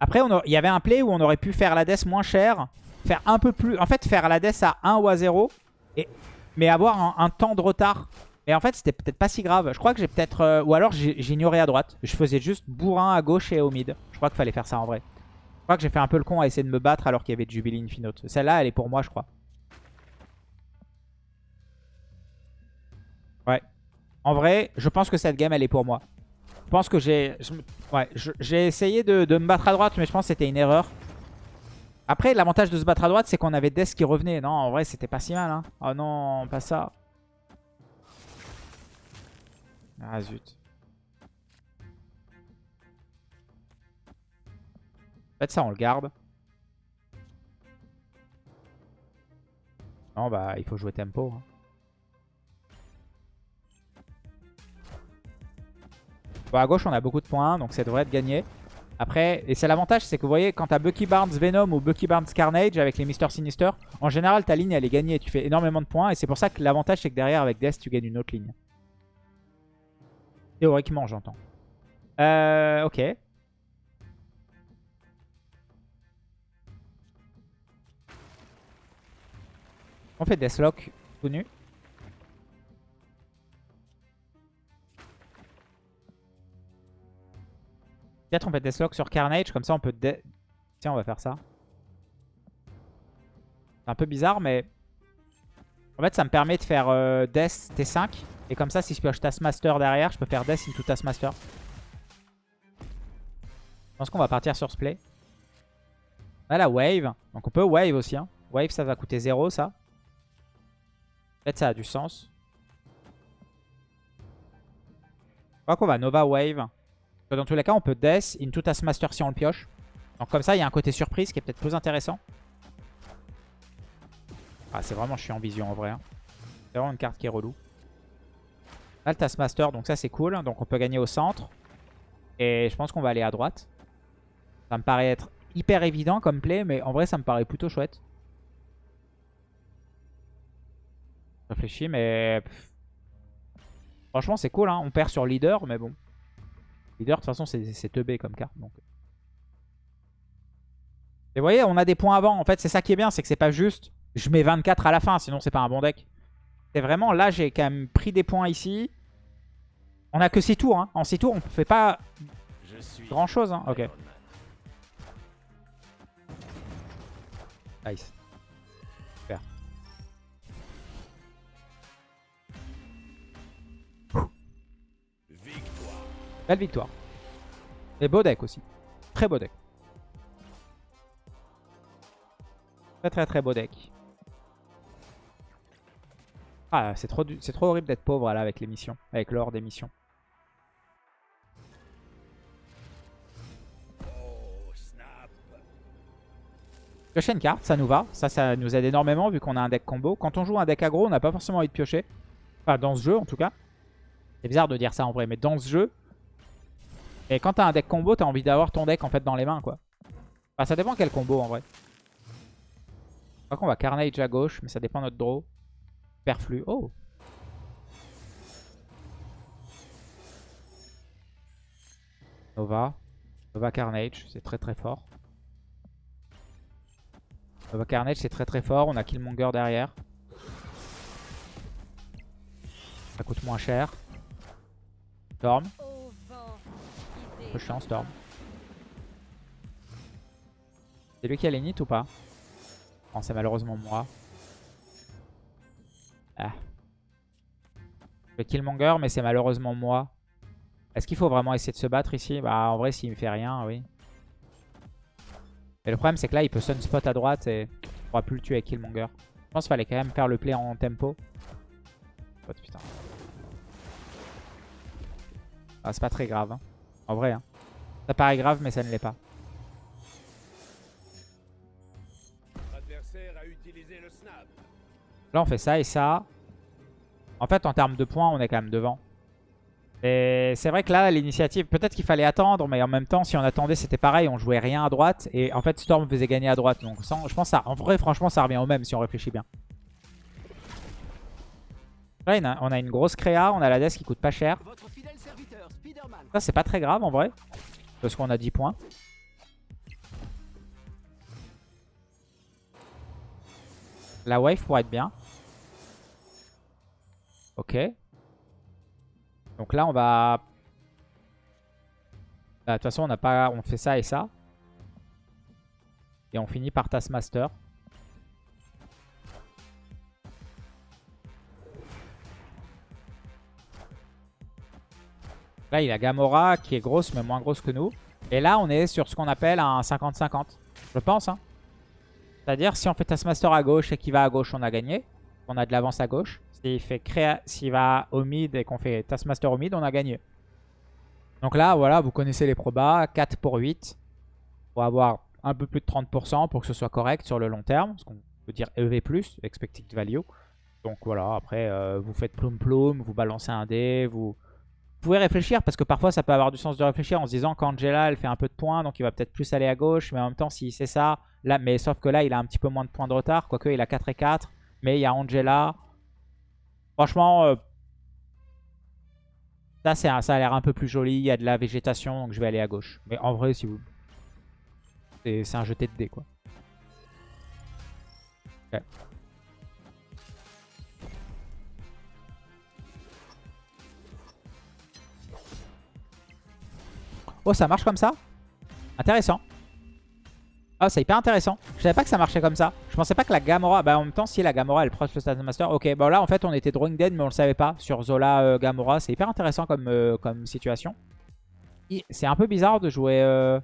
Après, il y avait un play où on aurait pu faire la moins cher. Faire un peu plus... En fait, faire la à 1 ou à 0. Et... Mais avoir un, temps de retard. Et en fait, c'était peut-être pas si grave. Je crois que j'ai peut-être... Euh, ou alors, j'ignorais à droite. Je faisais juste bourrin à gauche et au mid. Je crois qu'il fallait faire ça en vrai. Je crois que j'ai fait un peu le con à essayer de me battre alors qu'il y avait Jubilee Infinite. Celle-là, elle est pour moi, je crois. En vrai, je pense que cette game, elle est pour moi. Je pense que j'ai... Ouais, j'ai essayé de, me battre à droite, mais je pense que c'était une erreur. Après, l'avantage de se battre à droite, c'est qu'on avait Death qui revenait. Non, en vrai, c'était pas si mal. Hein. Oh non, pas ça. Ah zut. En fait, ça, on le garde. Non, bah, il faut jouer tempo. Hein. À gauche, on a beaucoup de points, donc ça devrait être gagné. Après, et c'est l'avantage, c'est que vous voyez, quand t'as Bucky Barnes Venom ou Bucky Barnes Carnage avec les Mister Sinister, en général, ta ligne, elle est gagnée. Tu fais énormément de points. Et c'est pour ça que l'avantage, c'est que derrière, avec Death, tu gagnes une autre ligne. Théoriquement, j'entends. Euh, ok. On fait Deathlock tout nu. Peut-être on fait Deathlock sur Carnage, comme ça on peut... Tiens, on va faire ça. C'est un peu bizarre, mais... En fait, ça me permet de faire euh, Death T5. Et comme ça, si je pioche Taskmaster derrière, je peux faire Death into Taskmaster. Je pense qu'on va partir sur ce play. On a la Wave. Donc on peut Wave aussi. Hein. Wave, ça va coûter 0, ça. Peut-être ça a du sens. Je crois qu'on va Nova Wave. Dans tous les cas, on peut Death into Taskmaster si on le pioche. Donc comme ça, il y a un côté surprise qui est peut-être plus intéressant. Ah, c'est vraiment chiant vision en vrai. Hein. C'est vraiment une carte qui est relou. Là, le donc ça c'est cool. Donc on peut gagner au centre. Et je pense qu'on va aller à droite. Ça me paraît être hyper évident comme play, mais en vrai ça me paraît plutôt chouette. Réfléchis, mais... Franchement c'est cool, hein. on perd sur leader, mais bon. Leader, de toute façon, c'est teubé comme carte. Donc. Et vous voyez, on a des points avant. En fait, c'est ça qui est bien, c'est que c'est pas juste je mets 24 à la fin, sinon c'est pas un bon deck. C'est vraiment, là, j'ai quand même pris des points ici. On a que 6 tours. Hein. En 6 tours, on fait pas grand chose. Hein. Ok. Nice. Belle victoire. Et beau deck aussi. Très beau deck. Très très très beau deck. Ah, c'est trop, trop horrible d'être pauvre là avec les avec l'or des missions. Piocher une carte, ça nous va. Ça, ça nous aide énormément vu qu'on a un deck combo. Quand on joue un deck aggro, on n'a pas forcément envie de piocher. Enfin, dans ce jeu en tout cas. C'est bizarre de dire ça en vrai, mais dans ce jeu. Et quand t'as un deck combo, t'as envie d'avoir ton deck en fait dans les mains quoi. Enfin, ça dépend quel combo en vrai. Je crois qu'on va Carnage à gauche, mais ça dépend de notre draw. Perflu. Oh Nova. Nova Carnage, c'est très très fort. Nova Carnage, c'est très très fort. On a Killmonger derrière. Ça coûte moins cher. Storm. Storm. C'est lui qui a l'init ou pas? Non, c'est malheureusement moi. Ah. Le Killmonger, mais c'est malheureusement moi. Est-ce qu'il faut vraiment essayer de se battre ici? Bah en vrai, s'il me fait rien, oui. Mais le problème, c'est que là, il peut sunspot à droite et on pourra plus le tuer avec Killmonger. Je pense qu'il fallait quand même faire le play en tempo. Oh, putain. Ah, c'est pas très grave. Hein. En vrai. Hein. Ça paraît grave, mais ça ne l'est pas. Là, on fait ça et ça. En fait, en termes de points, on est quand même devant. Et c'est vrai que là, l'initiative, peut-être qu'il fallait attendre, mais en même temps, si on attendait, c'était pareil, on jouait rien à droite. Et en fait, Storm faisait gagner à droite. Donc je pense ça, en vrai, franchement, ça revient au même si on réfléchit bien. Là, on a une grosse créa, on a la desk qui coûte pas cher. Ça, c'est pas très grave en vrai. Parce qu'on a 10 points. La wave pourrait être bien. Ok. Donc là, on va... Bah, de toute façon, on a pas, on fait ça et ça. Et on finit par Taskmaster. Là, il a Gamora qui est grosse, mais moins grosse que nous. Et là, on est sur ce qu'on appelle un 50-50. Je pense. Hein. C'est-à-dire, si on fait Taskmaster à gauche et qu'il va à gauche, on a gagné. On a de l'avance à gauche. S'il fait créa... s'il va au mid et qu'on fait Taskmaster au mid, on a gagné. Donc là, voilà, vous connaissez les probas. 4 pour 8. Pour avoir un peu plus de 30% pour que ce soit correct sur le long terme. Ce qu'on peut dire EV+, Expected Value. Donc voilà, après, euh, vous faites ploum ploum, vous balancez un dé, vous... pouvez réfléchir parce que parfois ça peut avoir du sens de réfléchir en se disant qu'Angela elle fait un peu de points donc il va peut-être plus aller à gauche mais en même temps si c'est ça, là, mais sauf que là il a un petit peu moins de points de retard, quoique il a 4 et 4 mais il y a Angela, Franchement, euh, ça, ça a l'air un peu plus joli. Il y a de la végétation, donc je vais aller à gauche. Mais en vrai, si vous... C'est un jeté de dés, quoi. Oh, ça marche comme ça Intéressant. Ah, c'est hyper intéressant. Je savais pas que ça marchait comme ça. Je pensais pas que la Gamora... Bah, en même temps, si la Gamora, elle proche le Stand Master... Ok, bon là, en fait, on était Drawing Dead, mais on le savait pas. Sur Zola euh, Gamora, c'est hyper intéressant comme, euh, comme situation. C'est un peu bizarre de jouer euh,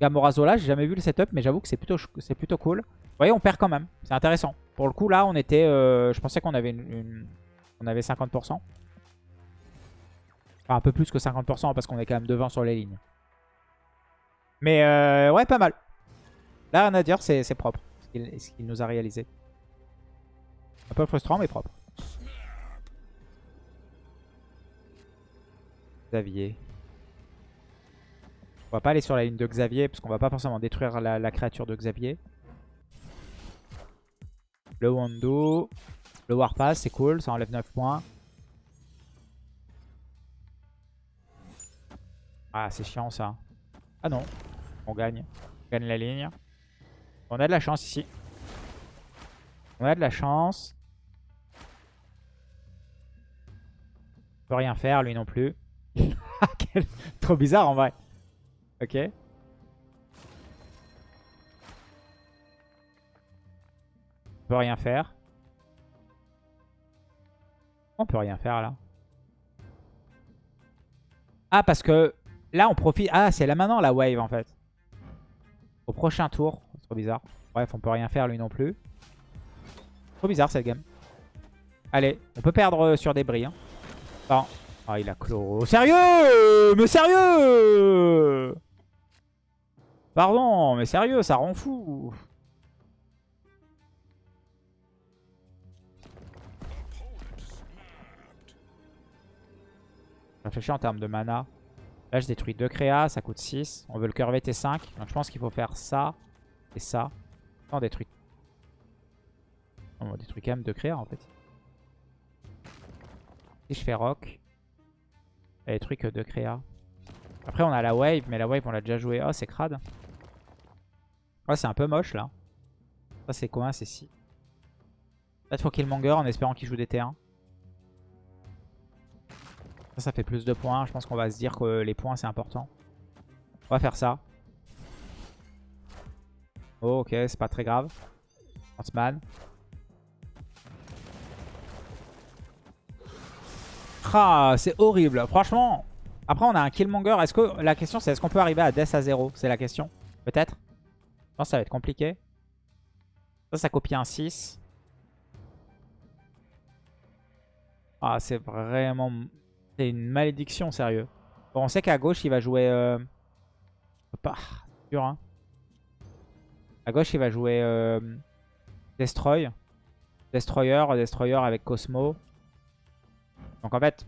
Gamora Zola. J'ai jamais vu le setup, mais j'avoue que c'est plutôt, plutôt cool. Vous voyez, on perd quand même. C'est intéressant. Pour le coup, là, on était... je pensais qu'on avait une, On avait 50%. Enfin, un peu plus que 50% parce qu'on est quand même devant sur les lignes. Mais ouais, pas mal. Là, rien à dire, c'est propre ce qu'il nous a réalisé. Un peu frustrant, mais propre. Xavier. On va pas aller sur la ligne de Xavier, parce qu'on va pas forcément détruire la, créature de Xavier. Le Wando. Le Warpass, c'est cool, ça enlève 9 points. Ah, c'est chiant ça. Ah non, on gagne. On gagne la ligne. On a de la chance ici. On a de la chance. On peut rien faire, lui non plus. Trop bizarre en vrai. Ok. On peut rien faire. On peut rien faire là. Ah, parce que là, on profite... Ah, c'est là maintenant la wave en fait. Au prochain tour. Trop bizarre. Bref, on peut rien faire lui non plus. Trop bizarre cette game. Allez, on peut perdre sur des. Hein. Ah, il a chloro. Sérieux Mais sérieux Pardon, mais sérieux, ça rend fou. Réfléchis en termes de mana. Là, je détruis 2 créas, ça coûte 6. On veut le curver T5. Donc, je pense qu'il faut faire ça et ça. on détruit. On détruit quand même 2 créas, en fait. Si je fais rock, elle détruit que 2 créas. Après, on a la wave, mais la wave, on l'a déjà joué. Oh, c'est crade. Ouais, c'est un peu moche, là. Ça, c'est quoi C'est si. Là, il faut qu'il monger en espérant qu'il joue des T1. Ça, ça fait plus de points. Je pense qu'on va se dire que les points, c'est important. On va faire ça. Oh, ok, c'est pas très grave. Huntsman. Ah, c'est horrible. Franchement, après, on a un Killmonger. Est-ce que La question, c'est est-ce qu'on peut arriver à Death à 0 C'est la question. Peut-être Je pense que ça va être compliqué. Ça, ça copie un 6. Ah, c'est vraiment c'est une malédiction, sérieux. Bon, on sait qu'à gauche, il va jouer... Euh... Pas... Dur, hein. À gauche, il va jouer euh... Destroy. Destroyer, Destroyer avec Cosmo. Donc en fait,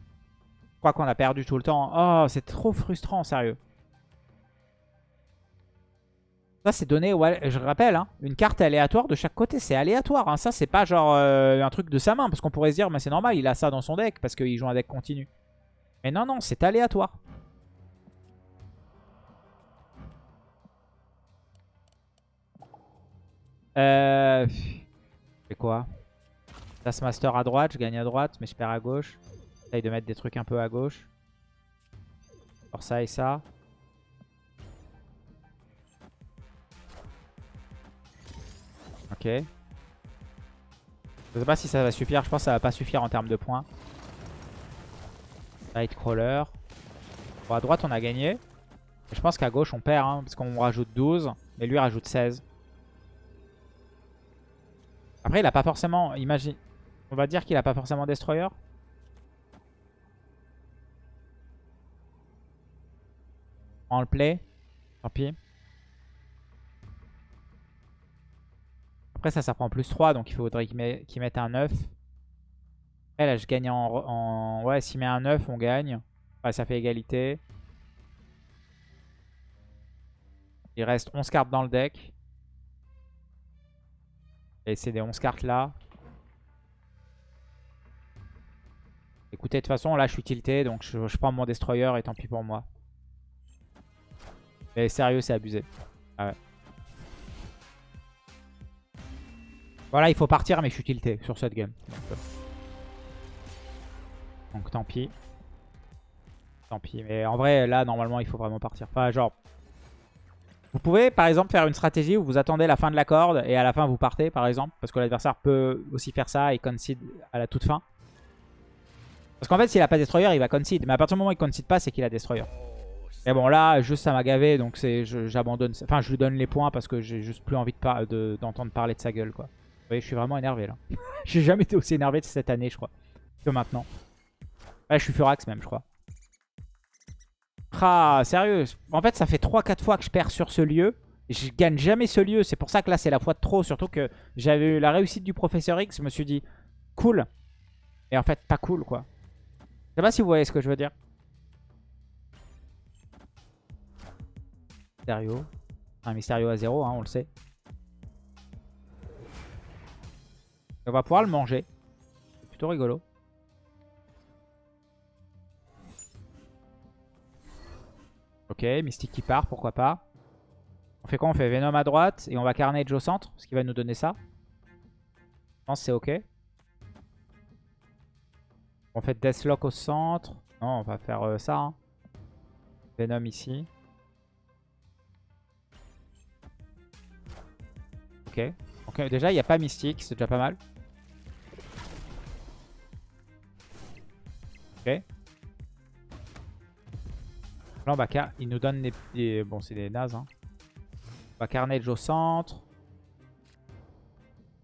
je crois qu'on a perdu tout le temps. Oh, c'est trop frustrant, sérieux. Ça, c'est donné, je rappelle, hein, une carte aléatoire de chaque côté. C'est aléatoire. Hein. Ça, c'est pas genre euh, un truc de sa main. Parce qu'on pourrait se dire, mais c'est normal, il a ça dans son deck. Parce qu'il joue un deck continu. Mais non, non, c'est aléatoire. Euh... C'est quoi? Taskmaster à droite, je gagne à droite, mais je perds à gauche. J'essaye de mettre des trucs un peu à gauche. Alors ça et ça. Ok. Je sais pas si ça va suffire. Je pense que ça va pas suffire en termes de points. Nightcrawler. Bon, à droite, on a gagné. Je pense qu'à gauche, on perd, hein, parce qu'on rajoute 12. Mais lui, rajoute 16. Après, il a pas forcément... Imagine... On va dire qu'il a pas forcément Destroyer. On le play. Tant pis. Après, ça, ça prend plus 3. Donc, il faudrait qu'il mette un 9 là, je gagne en... Ouais, s'il met un 9, on gagne. Ouais, ça fait égalité. Il reste 11 cartes dans le deck. Et c'est des 11 cartes là. Écoutez, de toute façon, là, je suis tilté. Donc, je, prends mon destroyer et tant pis pour moi. Mais sérieux, c'est abusé. Ah ouais. Voilà, il faut partir, mais je suis tilté sur cette game. Euh. Donc tant pis. Tant pis. Mais en vrai, là, normalement, il faut vraiment partir. Enfin, genre... Vous pouvez, par exemple, faire une stratégie où vous attendez la fin de la corde et à la fin, vous partez, par exemple. Parce que l'adversaire peut aussi faire ça et concede à la toute fin. Parce qu'en fait, s'il a pas Destroyer, il va concede. Mais à partir du moment où il concede pas, c'est qu'il a Destroyer. Et bon, là, juste ça m'a gavé, donc j'abandonne. Enfin, je lui donne les points parce que j'ai juste plus envie d'entendre de, parler de sa gueule, quoi. Vous voyez, je suis vraiment énervé, là. j'ai jamais été aussi énervé de cette année, je crois, que maintenant. Ouais, je suis Furax même, je crois. Ah, sérieux. En fait, ça fait 3-4 fois que je perds sur ce lieu. Je gagne jamais ce lieu. C'est pour ça que là, c'est la fois de trop. Surtout que j'avais eu la réussite du Professeur X. Je me suis dit, cool. Et en fait, pas cool, quoi. Je sais pas si vous voyez ce que je veux dire. Mysterio. Un Mysterio à 0, hein, on le sait. On va pouvoir le manger. C'est plutôt rigolo. Ok, Mystique qui part, pourquoi pas. On fait quoi On fait Venom à droite et on va Carnage au centre, ce qui va nous donner ça. Je pense que c'est ok. On fait Deathlock au centre. Non, on va faire euh, ça. Hein. Venom ici. Ok. Donc déjà, il n'y a pas Mystique, c'est déjà pas mal. Ok. Là, il nous donne des... Bon, c'est des nazes. Hein. Carnage au centre.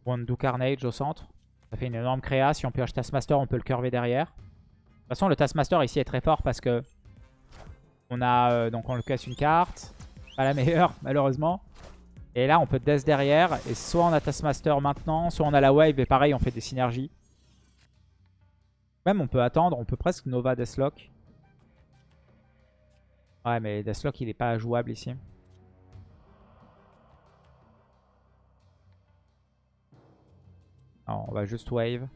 do Carnage au centre. Ça fait une énorme créa. Si on pioche Taskmaster, on peut le curver derrière. De toute façon, le Taskmaster ici est très fort parce que on a euh, donc on le casse une carte. Pas la meilleure, malheureusement. Et là, on peut Death derrière. Et soit on a Taskmaster maintenant, soit on a la wave. Et pareil, on fait des synergies. Même, on peut attendre. On peut presque Nova Deathlock. Ouais, mais Deathlock, il est pas jouable ici. on va juste wave.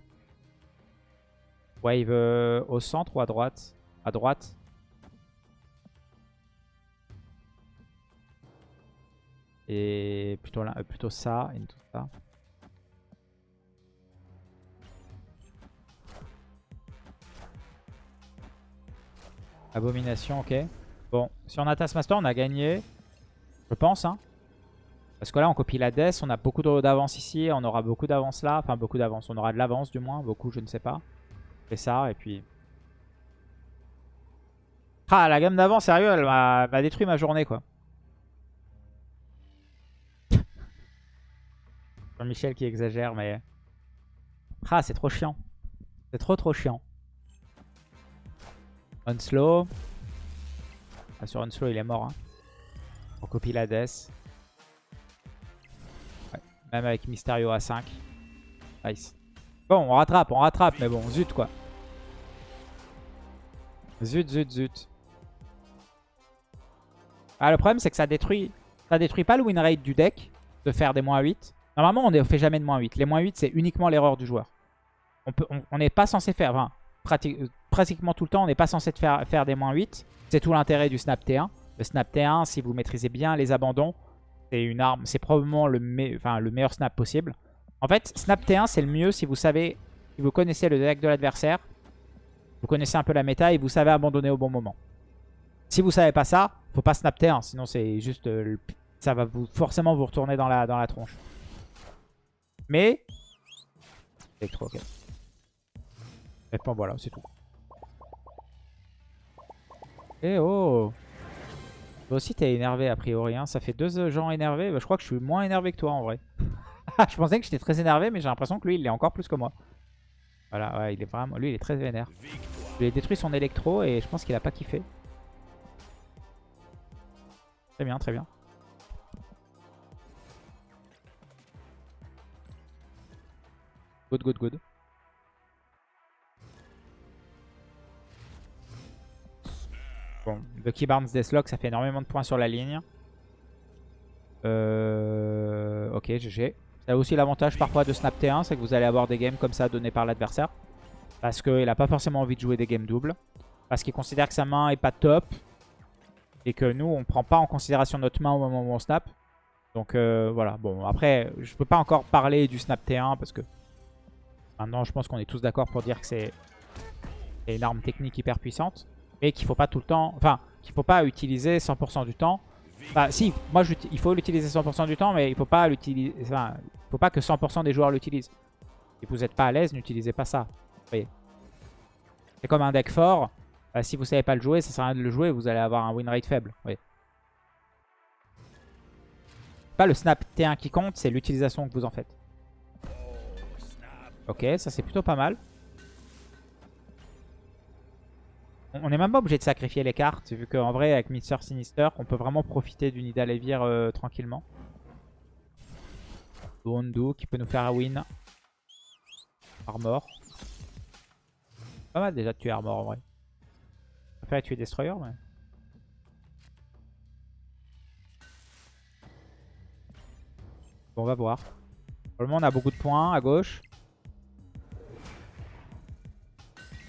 Wave euh, au centre ou à droite? À droite. Et plutôt, là, euh, plutôt ça et tout ça. Abomination, ok. Bon, si on a Taskmaster, on a gagné. Je pense, hein. Parce que là, on copie la Death, on a beaucoup d'avance ici, on aura beaucoup d'avance là. Enfin, beaucoup d'avance, on aura de l'avance du moins, beaucoup, je ne sais pas. On fait ça, et puis... Ah, la gamme d'avant, sérieux, elle m'a détruit ma journée, quoi. Jean-Michel qui exagère, mais... Ah, c'est trop chiant. C'est trop trop chiant. Unslow. Ah, sur Unslow, il est mort. Hein. On copie la Death. Même avec Mysterio à 5. Nice. Bon, on rattrape, on rattrape, mais bon, zut quoi. Zut, zut, zut. Ah, le problème, c'est que ça détruit, ça détruit pas le win rate du deck de faire des moins 8. Normalement, on ne fait jamais de moins 8. Les moins 8, c'est uniquement l'erreur du joueur. On n'est pas censé faire, enfin, pratiquement tout le temps, on n'est pas censé faire, des moins 8. C'est tout l'intérêt du Snap T1. Le Snap T1, si vous maîtrisez bien les abandons, c'est une arme, c'est probablement le, le meilleur snap possible. En fait, snap T1, c'est le mieux si vous savez, si vous connaissez le deck de l'adversaire, vous connaissez un peu la méta et vous savez abandonner au bon moment. Si vous savez pas ça, faut pas snap T1, sinon c'est juste, euh, ça va vous, forcément vous retourner dans la, tronche. Mais. Et bon, voilà, c'est tout. Eh oh toi aussi, t'es énervé a priori. Hein. Ça fait deux euh, gens énervés. Bah, je crois que je suis moins énervé que toi en vrai. je pensais que j'étais très énervé, mais j'ai l'impression que lui, il est encore plus que moi. Voilà, ouais, il est vraiment... Lui, il est très vénère. Je lui ai détruit son électro et je pense qu'il a pas kiffé. Très bien, très bien. Good, good, good. Bon, Bucky Barnes Deathlock, ça fait énormément de points sur la ligne. Euh... Ok, GG. Ça a aussi l'avantage parfois de snap T1, c'est que vous allez avoir des games comme ça donnés par l'adversaire. Parce qu'il n'a pas forcément envie de jouer des games doubles. Parce qu'il considère que sa main est pas top. Et que nous, on prend pas en considération notre main au moment où on snap. Donc euh, voilà, bon après, je peux pas encore parler du snap T1 parce que maintenant je pense qu'on est tous d'accord pour dire que c'est une arme technique hyper puissante mais qu'il faut pas tout le temps, enfin, qu'il faut pas utiliser 100% du temps. Bah si, moi il faut l'utiliser 100% du temps, mais il faut pas l'utiliser, enfin, faut pas que 100% des joueurs l'utilisent. Si vous n'êtes pas à l'aise, n'utilisez pas ça. C'est comme un deck fort. Bah, si vous savez pas le jouer, ça sert à rien de le jouer, vous allez avoir un win rate faible. Oui. Pas le snap T1 qui compte, c'est l'utilisation que vous en faites. Ok, ça c'est plutôt pas mal. On n'est même pas obligé de sacrifier les cartes, vu qu'en vrai, avec Mister Sinister, on peut vraiment profiter du Nidalevir euh, tranquillement. Wondu qui peut nous faire un win. Armor. Pas mal déjà de tuer Armor en vrai. Je préfère tuer Destroyer, mais... Bon, on va voir. Pour le moment, on a beaucoup de points à gauche.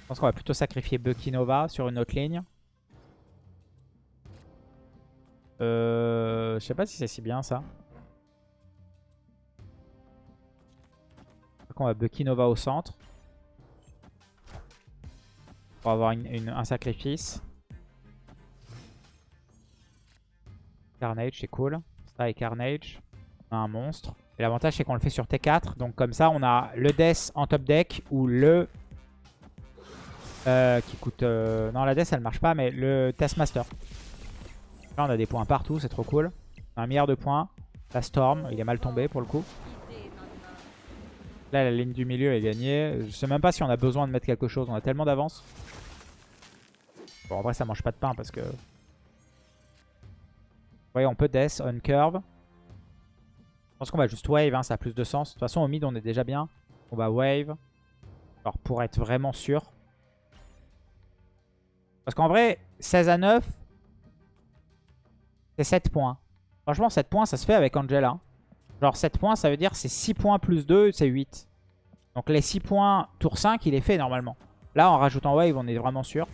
Je pense qu'on va plutôt sacrifier Bucky Nova sur une autre ligne. Euh, je sais pas si c'est si bien ça. on va Bucky Nova au centre. Pour avoir un sacrifice. Carnage, c'est cool. Ça et Carnage. On a un monstre. L'avantage, c'est qu'on le fait sur T4. Donc comme ça, on a le Death en top deck ou le... Euh, qui coûte... Euh, non, la Death, elle marche pas, mais le Taskmaster. Là, on a des points partout, c'est trop cool. un milliard de points. La Storm, il est mal tombé pour le coup. Là, la ligne du milieu est gagnée. Je sais même pas si on a besoin de mettre quelque chose. On a tellement d'avance. Bon, en vrai, ça mange pas de pain parce que... Vous voyez, on peut death, on curve. Je pense qu'on va juste wave, hein, ça a plus de sens. De toute façon, au mid, on est déjà bien. On va wave. Alors, pour être vraiment sûr. Parce qu'en vrai, 16 à 9, c'est 7 points. Franchement, 7 points, ça se fait avec Angela. Genre 7 points, ça veut dire c'est 6 points plus 2, c'est 8. Donc les 6 points tour 5, il est fait normalement. Là, en rajoutant wave, on est vraiment sûr.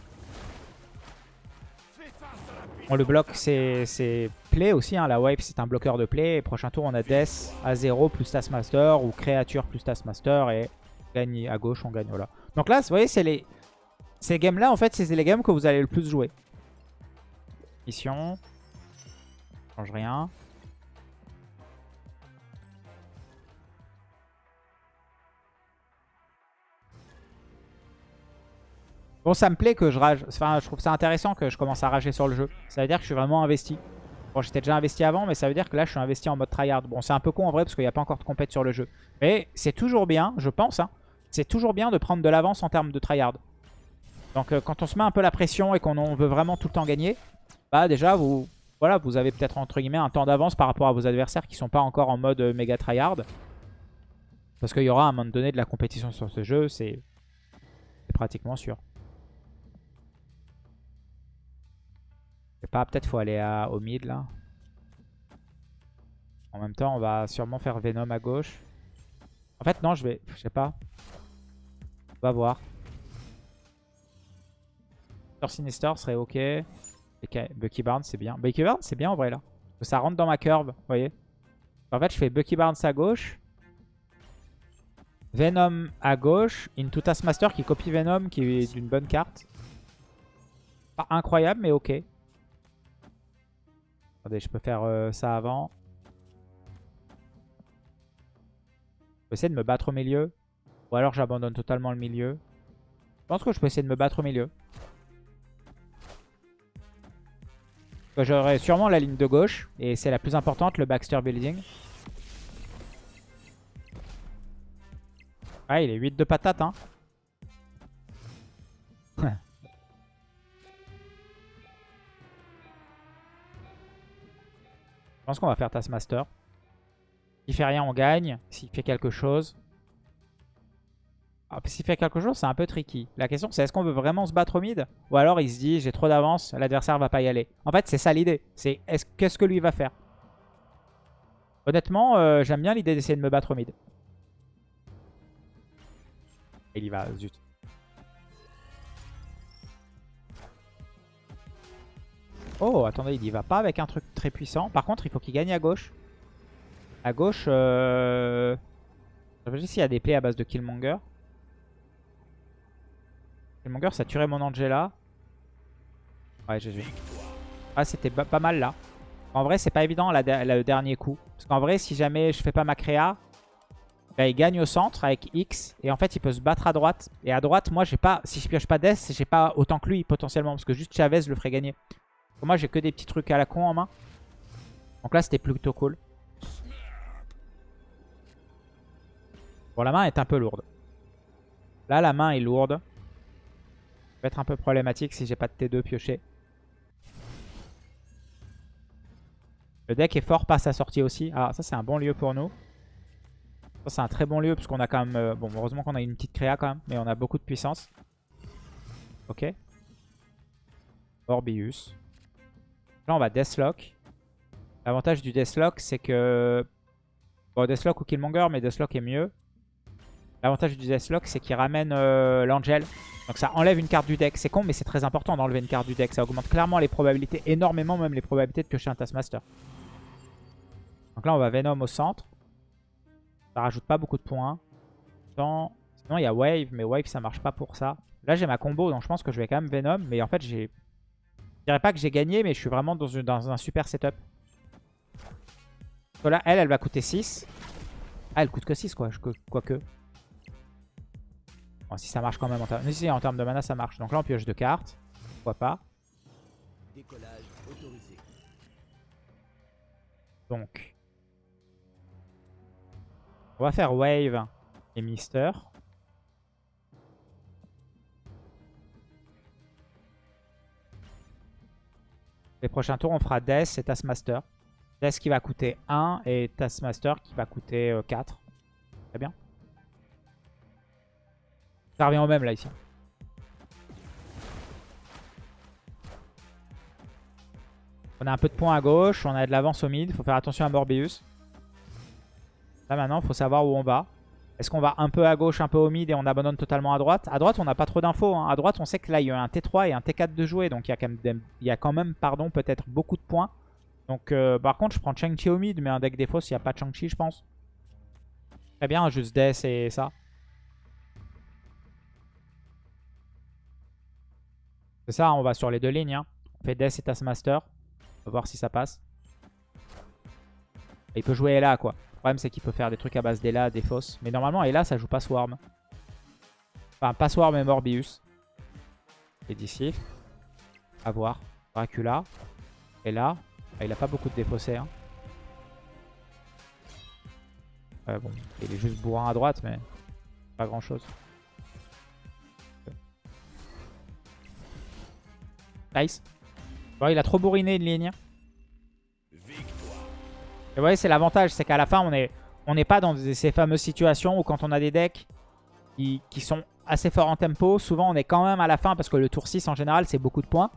On le bloque, c'est play aussi. Hein. La wave, c'est un bloqueur de play. Et prochain tour, on a Death à 0 plus Taskmaster ou créature plus Taskmaster. Et gagne à gauche, on gagne. Voilà. Donc là, vous voyez, c'est les... Ces games-là, en fait, c'est les games que vous allez le plus jouer. Mission change rien. Bon, ça me plaît que je rage. Enfin, je trouve ça intéressant que je commence à rager sur le jeu. Ça veut dire que je suis vraiment investi. Bon, j'étais déjà investi avant, mais ça veut dire que là, je suis investi en mode tryhard. Bon, c'est un peu con en vrai, parce qu'il n'y a pas encore de compète sur le jeu. Mais c'est toujours bien, je pense, hein, c'est toujours bien de prendre de l'avance en termes de tryhard. Donc, euh, quand on se met un peu la pression et qu'on veut vraiment tout le temps gagner, bah déjà, vous, voilà, vous avez peut-être entre guillemets un temps d'avance par rapport à vos adversaires qui sont pas encore en mode euh, méga tryhard. Parce qu'il y aura à un moment donné de la compétition sur ce jeu, c'est pratiquement sûr. Je sais pas, peut-être faut aller à, au mid là. En même temps, on va sûrement faire Venom à gauche. En fait, non, je vais... Je sais pas. On va voir. Sur Sinister serait ok. Bucky Barnes, c'est bien. Bucky Barnes, c'est bien en vrai là. Ça rentre dans ma curve, vous voyez. En fait, je fais Bucky Barnes à gauche. Venom à gauche. Into Taskmaster qui copie Venom, qui est d'une bonne carte. Pas incroyable, mais ok. Attendez, je peux faire euh, ça avant. Je peux essayer de me battre au milieu. Ou alors j'abandonne totalement le milieu. Je pense que je peux essayer de me battre au milieu. J'aurai sûrement la ligne de gauche. Et c'est la plus importante, le Baxter Building. Ah, il est 8 de patate, hein. Je pense qu'on va faire Taskmaster. S'il fait rien, on gagne. S'il fait quelque chose... Ah, S'il fait quelque chose, c'est un peu tricky. La question, c'est est-ce qu'on veut vraiment se battre au mid Ou alors il se dit, j'ai trop d'avance, l'adversaire va pas y aller. En fait, c'est ça l'idée. C'est qu'est-ce que lui va faire Honnêtement, euh, j'aime bien l'idée d'essayer de me battre au mid. Il y va, zut. Oh, attendez, il y va pas avec un truc très puissant. Par contre, il faut qu'il gagne à gauche. À gauche, euh... je vais s'il y a des plays à base de Killmonger. Killmonger, ça tuerait mon Angela. Ouais, j'ai. Ah, c'était pas mal là. En vrai, c'est pas évident le dernier coup. Parce qu'en vrai, si jamais je fais pas ma créa, bah, il gagne au centre avec X. Et en fait, il peut se battre à droite. Et à droite, moi, j'ai pas. Si je pioche pas Death, j'ai pas autant que lui potentiellement. Parce que juste Chavez le ferait gagner. Moi, j'ai que des petits trucs à la con en main. Donc là, c'était plutôt cool. Bon, la main est un peu lourde. Là, la main est lourde peut être un peu problématique si j'ai pas de T2 pioché. Le deck est fort par sa sortie aussi. Ah, ça c'est un bon lieu pour nous. Ça c'est un très bon lieu parce qu'on a quand même... Euh, bon, heureusement qu'on a une petite créa quand même. Mais on a beaucoup de puissance. Ok. Orbius. Là on va Deathlock. L'avantage du Deathlock c'est que... Bon, Deathlock ou Killmonger, mais Deathlock est mieux. L'avantage du Deathlock, c'est qu'il ramène euh, l'Angel. Donc ça enlève une carte du deck. C'est con, mais c'est très important d'enlever une carte du deck. Ça augmente clairement les probabilités, énormément même les probabilités de piocher un Taskmaster. Donc là, on va Venom au centre. Ça rajoute pas beaucoup de points. Sinon, il y a Wave, mais Wave, ça marche pas pour ça. Là, j'ai ma combo, donc je pense que je vais quand même Venom. Mais en fait, j'ai... Je dirais pas que j'ai gagné, mais je suis vraiment dans, un super setup. Parce que là, elle, elle va coûter 6. Ah, elle coûte que 6, quoi. Quoique. Bon, si ça marche quand même en termes... Si, en termes de mana, ça marche. Donc là, on pioche deux cartes. Pourquoi pas. Donc. On va faire Wave et Mister. Les prochains tours, on fera Death et Taskmaster. Death qui va coûter 1 et Taskmaster qui va coûter 4. Euh, Très bien. Ça revient au même là ici. On a un peu de points à gauche, on a de l'avance au mid, faut faire attention à Morbius. Là maintenant, faut savoir où on va. Est-ce qu'on va un peu à gauche, un peu au mid et on abandonne totalement à droite? À droite, on n'a pas trop d'infos. Hein. À droite, on sait que là, il y a un T3 et un T4 de jouer. Donc il y a quand même, pardon, peut-être beaucoup de points. Donc euh, par contre, je prends Chang-Chi au mid, mais un deck défaut s'il n'y a pas Chang-Chi, je pense. Très bien, juste Death et ça. C'est ça, on va sur les deux lignes. Hein. On fait Death et Taskmaster. On va voir si ça passe. il peut jouer Ella, quoi. Le problème, c'est qu'il peut faire des trucs à base d'Ella, des fausses. Mais normalement, Ella, ça joue pas Swarm. Enfin, pas Swarm et Morbius. Et d'ici. À voir. Dracula. Ella. Ah, il a pas beaucoup de défaussés. Hein. bon, il est juste bourrin à droite, mais pas grand Nice. Bon, il a trop bourriné une ligne. Et vous voyez, c'est l'avantage, c'est qu'à la fin, on n'est pas dans ces fameuses situations où quand on a des decks qui, sont assez forts en tempo, souvent on est quand même à la fin parce que le tour 6 en général, c'est beaucoup de points.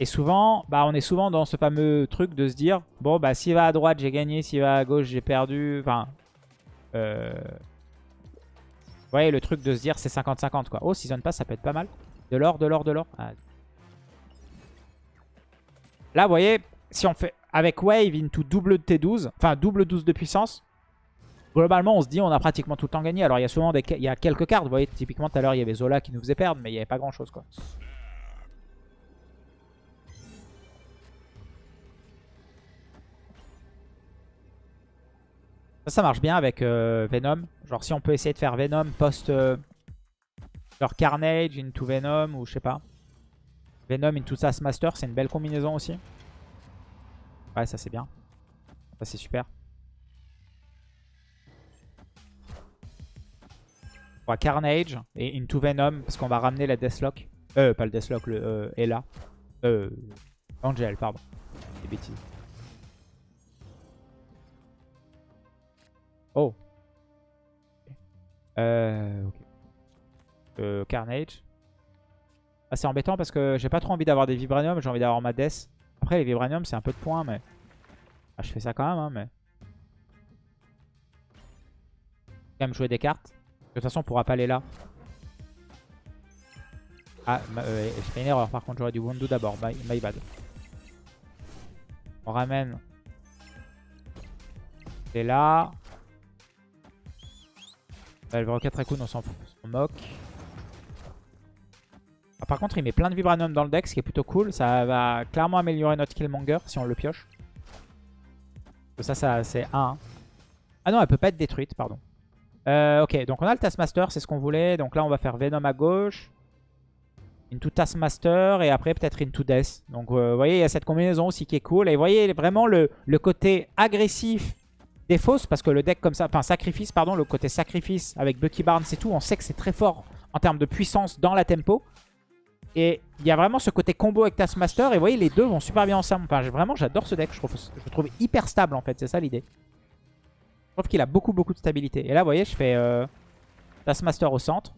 Et souvent, bah, on est souvent dans ce fameux truc de se dire, bon, bah, s'il va à droite, j'ai gagné, s'il va à gauche, j'ai perdu. Enfin, euh... vous voyez, le truc de se dire, c'est 50-50, quoi. Oh, Season Pass, ça peut être pas mal. De l'or, de l'or, de l'or. Ah. Là, vous voyez, si on fait avec Wave into double de T12, enfin double 12 de puissance, globalement, on se dit on a pratiquement tout le temps gagné. Alors, il y a souvent des, il y a quelques cartes. Vous voyez, typiquement, tout à l'heure, il y avait Zola qui nous faisait perdre, mais il n'y avait pas grand-chose, quoi. Ça, ça marche bien avec euh, Venom. Genre si on peut essayer de faire Venom post... Euh, genre Carnage into Venom ou je sais pas. Venom into Master, c'est une belle combinaison aussi. Ouais, ça c'est bien. Ça c'est super. Carnage et into Venom parce qu'on va ramener la Deathlock. Euh, pas le Deathlock, le euh, Ella. Euh, Angel, pardon. Des bêtises. Oh. Euh, ok. Euh, Carnage. C'est embêtant parce que j'ai pas trop envie d'avoir des Vibranium, j'ai envie d'avoir ma Death. Après, les Vibranium, c'est un peu de points, mais... Ah, je fais ça quand même, hein, mais... Quand même jouer des cartes. De toute façon, on pourra pas aller là. Ah, euh, je fais une erreur, par contre, j'aurais du Wundu d'abord. My, bad. On ramène... C'est là. Le Rocket Raccoon, on s'en moque. Ah, par contre, il met plein de Vibranium dans le deck, ce qui est plutôt cool. Ça va clairement améliorer notre Killmonger si on le pioche. Ça, ça c'est 1. Hein. Ah non, elle peut pas être détruite, pardon. Euh, ok, donc on a le Taskmaster, c'est ce qu'on voulait. Donc là, on va faire Venom à gauche. Into Taskmaster et après peut-être Into Death. Donc euh, vous voyez, il y a cette combinaison aussi qui est cool. Et vous voyez vraiment le, le côté agressif des fausses parce que le deck comme ça, enfin sacrifice pardon, le côté sacrifice avec Bucky Barnes et tout, on sait que c'est très fort en termes de puissance dans la tempo. Et il y a vraiment ce côté combo avec Taskmaster et vous voyez les deux vont super bien ensemble. Enfin vraiment j'adore ce deck, je, trouve, je trouve hyper stable en fait, c'est ça l'idée. Je trouve qu'il a beaucoup beaucoup de stabilité. Et là vous voyez je fais euh, Taskmaster au centre.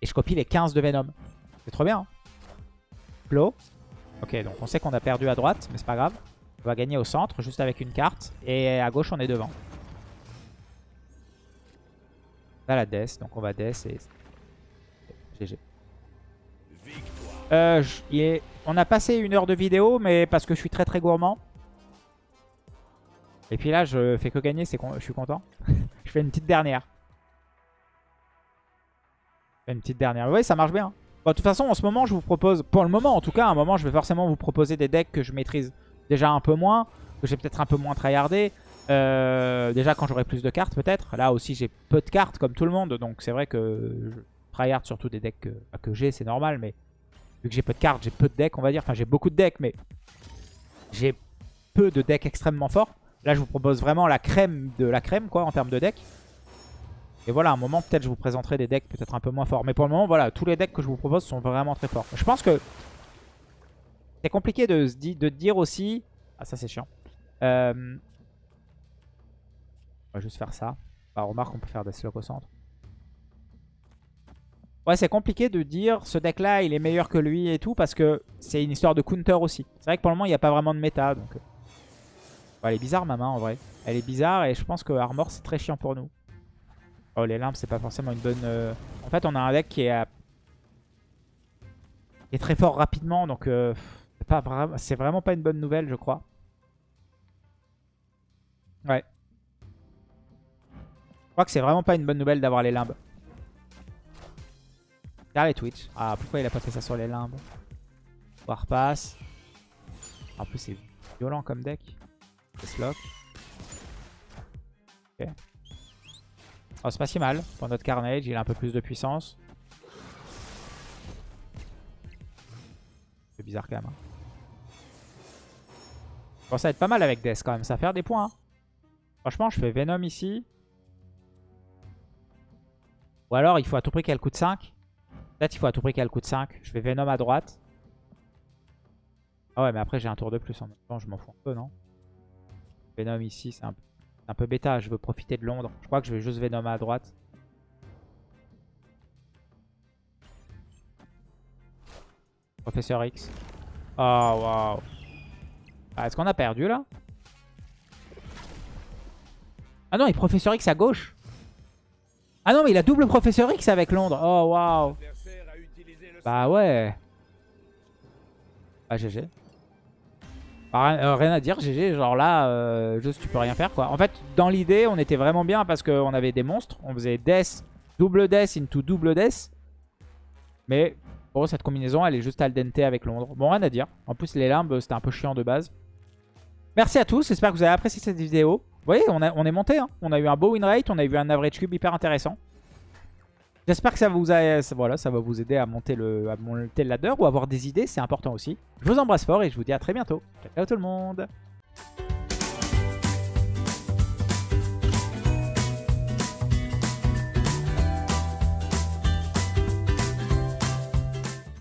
Et je copie les 15 de Venom. C'est trop bien. Hein Ok donc on sait qu'on a perdu à droite mais c'est pas grave. On va gagner au centre, juste avec une carte. Et à gauche, on est devant. Là, la Death, donc on va Death et... GG. Euh, On a passé une heure de vidéo, mais parce que je suis très très gourmand. Et puis là, je fais que gagner, c'est je suis content. je fais une petite dernière. Une petite dernière. Oui, ça marche bien. Bon, de toute façon, en ce moment, je vous propose, pour le moment en tout cas, à un moment, je vais forcément vous proposer des decks que je maîtrise déjà un peu moins, que j'ai peut-être un peu moins tryhardé. Euh, déjà quand j'aurai plus de cartes peut-être. Là aussi j'ai peu de cartes comme tout le monde. Donc c'est vrai que je tryhard surtout des decks que, bah, que j'ai, c'est normal. Mais vu que j'ai peu de cartes, j'ai peu de decks on va dire. Enfin j'ai beaucoup de decks mais j'ai peu de decks extrêmement forts. Là je vous propose vraiment la crème de la crème quoi en termes de decks. Et voilà, à un moment peut-être je vous présenterai des decks peut-être un peu moins forts. Mais pour le moment voilà, tous les decks que je vous propose sont vraiment très forts. Je pense que c'est compliqué de, dire aussi... Ah ça c'est chiant. Euh, on va juste faire ça. Bah, remarque, on peut faire des slows au centre. Ouais, c'est compliqué de dire ce deck-là, il est meilleur que lui et tout, parce que c'est une histoire de counter aussi. C'est vrai que pour le moment, il n'y a pas vraiment de méta. Donc... euh. Bon, elle est bizarre, ma main, en vrai. Elle est bizarre, et je pense que Armor, c'est très chiant pour nous. Oh, les limbes, c'est pas forcément une bonne... euh, En fait, on a un deck qui est, très fort rapidement, donc euh, c'est vraiment pas une bonne nouvelle, je crois. Ouais. Je crois que c'est vraiment pas une bonne nouvelle d'avoir les limbes. Regarde les Twitch. Ah, pourquoi il a pas fait ça sur les limbes? Warpass. En plus, c'est violent comme deck. Deathlock. Ok. Oh, c'est pas si mal. Pour notre Carnage, il a un peu plus de puissance. C'est bizarre quand même. hein. Bon, ça va être pas mal avec Death quand même. Ça va faire des points. hein. Franchement, je fais Venom ici. Ou alors, il faut à tout prix qu'elle coûte 5. Peut-être il faut à tout prix qu'elle coûte 5. Je fais Venom à droite. Ah ouais, mais après, j'ai un tour de plus en même temps. Je m'en fous un peu, non? Venom ici, c'est un, peu- bêta. Je veux profiter de Londres. Je crois que je vais juste Venom à droite. Professeur X. Oh, waouh. Ah, Est-ce qu'on a perdu, là? Ah non, il Professeur X à gauche. Ah non, mais il a double Professeur X avec Londres. Oh, waouh. Bah ouais. Ah, GG. Bah, rien, euh, rien à dire, GG. Genre là, euh, juste tu peux rien faire, quoi. En fait, dans l'idée, on était vraiment bien parce qu'on avait des monstres. On faisait Death, double Death into double Death. Mais bon, cette combinaison, elle est juste al dente avec Londres. Bon, rien à dire. En plus, les limbes, c'était un peu chiant de base. Merci à tous, j'espère que vous avez apprécié cette vidéo. Vous voyez, on est monté. hein. On a eu un beau win rate, on a eu un average cube hyper intéressant. J'espère que ça, vous a, ça va vous aider à monter, le, à monter le ladder ou avoir des idées, c'est important aussi. Je vous embrasse fort et je vous dis à très bientôt. Ciao, ciao tout le monde